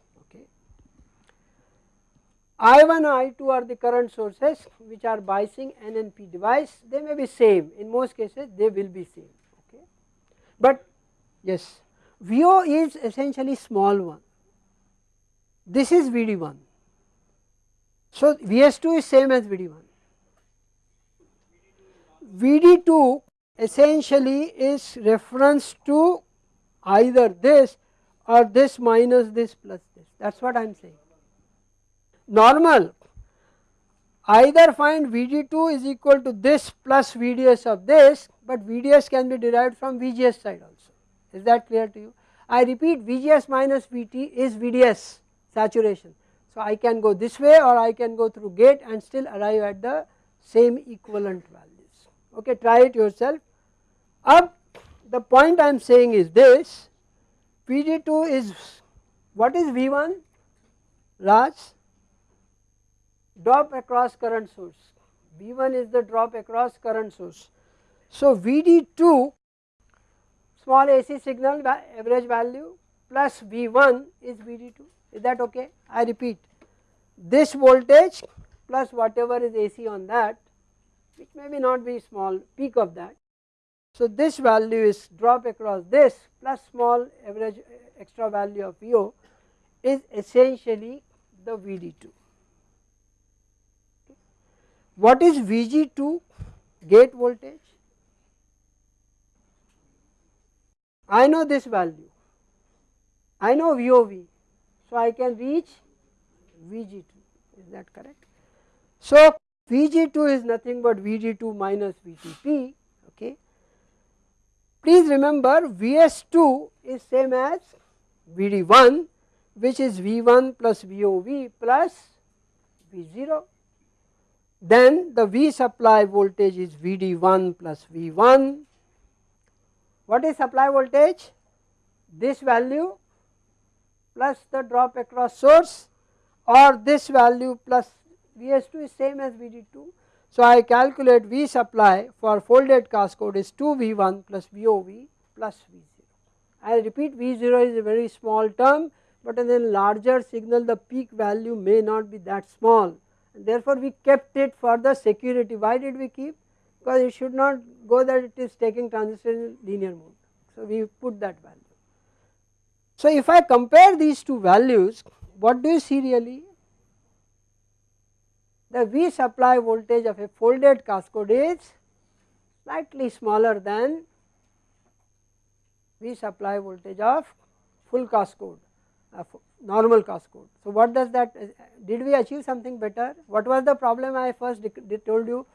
I1 I2 are the current sources which are biasing N and P device. They may be same. In most cases they will be same. Okay, but yes VO is essentially small one. This is VD1 so VS2 is same as VD1 VD2 essentially is reference to either this or this minus this plus this. That is what I am saying. Normal either find VD2 is equal to this plus VDS of this, but VDS can be derived from VGS side also. Is that clear to you? I repeat VGS minus VT is VDS saturation. So, I can go this way or I can go through gate and still arrive at the same equivalent values. Okay, try it yourself. Up the point I am saying is this VD2 is what is V1 Raj drop across current source V1 is the drop across current source. So VD2 small AC signal average value plus V1 is VD2 is that okay I repeat this voltage plus whatever is AC on that which may be not be small peak of that. So this value is drop across this plus small average extra value of VO is essentially the VD2. What is VG2 gate voltage? I know this value, I know VOV, so I can reach Vg2 is that correct. So Vg2 is nothing but VG2 minus Vtp okay. Please remember Vs2 is same as Vd1 which is V1 plus VOV plus V0 then the V supply voltage is Vd1 plus V1 what is supply voltage this value plus the drop across source or this value plus Vs2 is same as Vd2. So I calculate V supply for folded cascode is 2 V1 plus VOV plus V0. I repeat V0 is a very small term but in a larger signal the peak value may not be that small therefore we kept it for the security. Why did we keep? Because it should not go that it is taking transistor in linear mode. So we put that value. So if I compare these two values what do you see really? The V supply voltage of a folded cascode is slightly smaller than V supply voltage of full cascode, normal cascode. So what does that, did we achieve something better? What was the problem I first told you?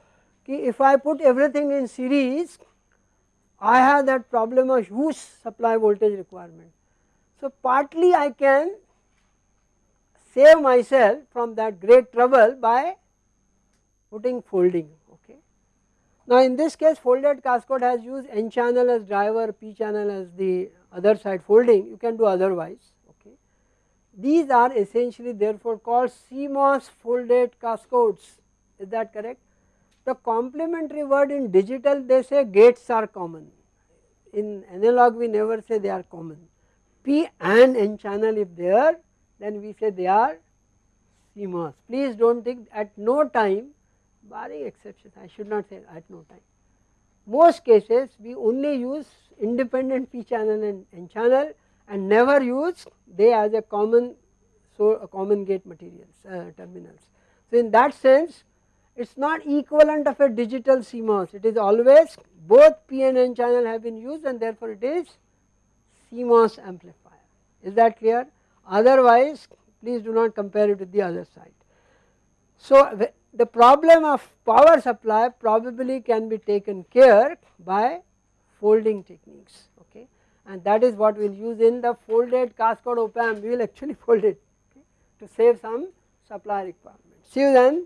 If I put everything in series, I have that problem of huge supply voltage requirement. So partly I can save myself from that great trouble by putting folding okay. Now in this case folded cascode has used n channel as driver, p channel as the other side folding you can do otherwise. These are essentially therefore called CMOS folded cascodes is that correct. The complementary word in digital they say gates are common in analog we never say they are common p and n channel if they are then we say they are CMOS. Please do not think at no time barring exceptions I should not say at no time. Most cases we only use independent P channel and N channel and never use they as a common so a common gate materials uh, terminals. So in that sense it is not equivalent of a digital CMOS it is always both P and N channel have been used and therefore it is CMOS amplifier is that clear otherwise please do not compare it with the other side. So the problem of power supply probably can be taken care by folding techniques and that is what we will use in the folded cascode op amp we will actually <laughs> fold it okay, to save some supply requirement. See you then.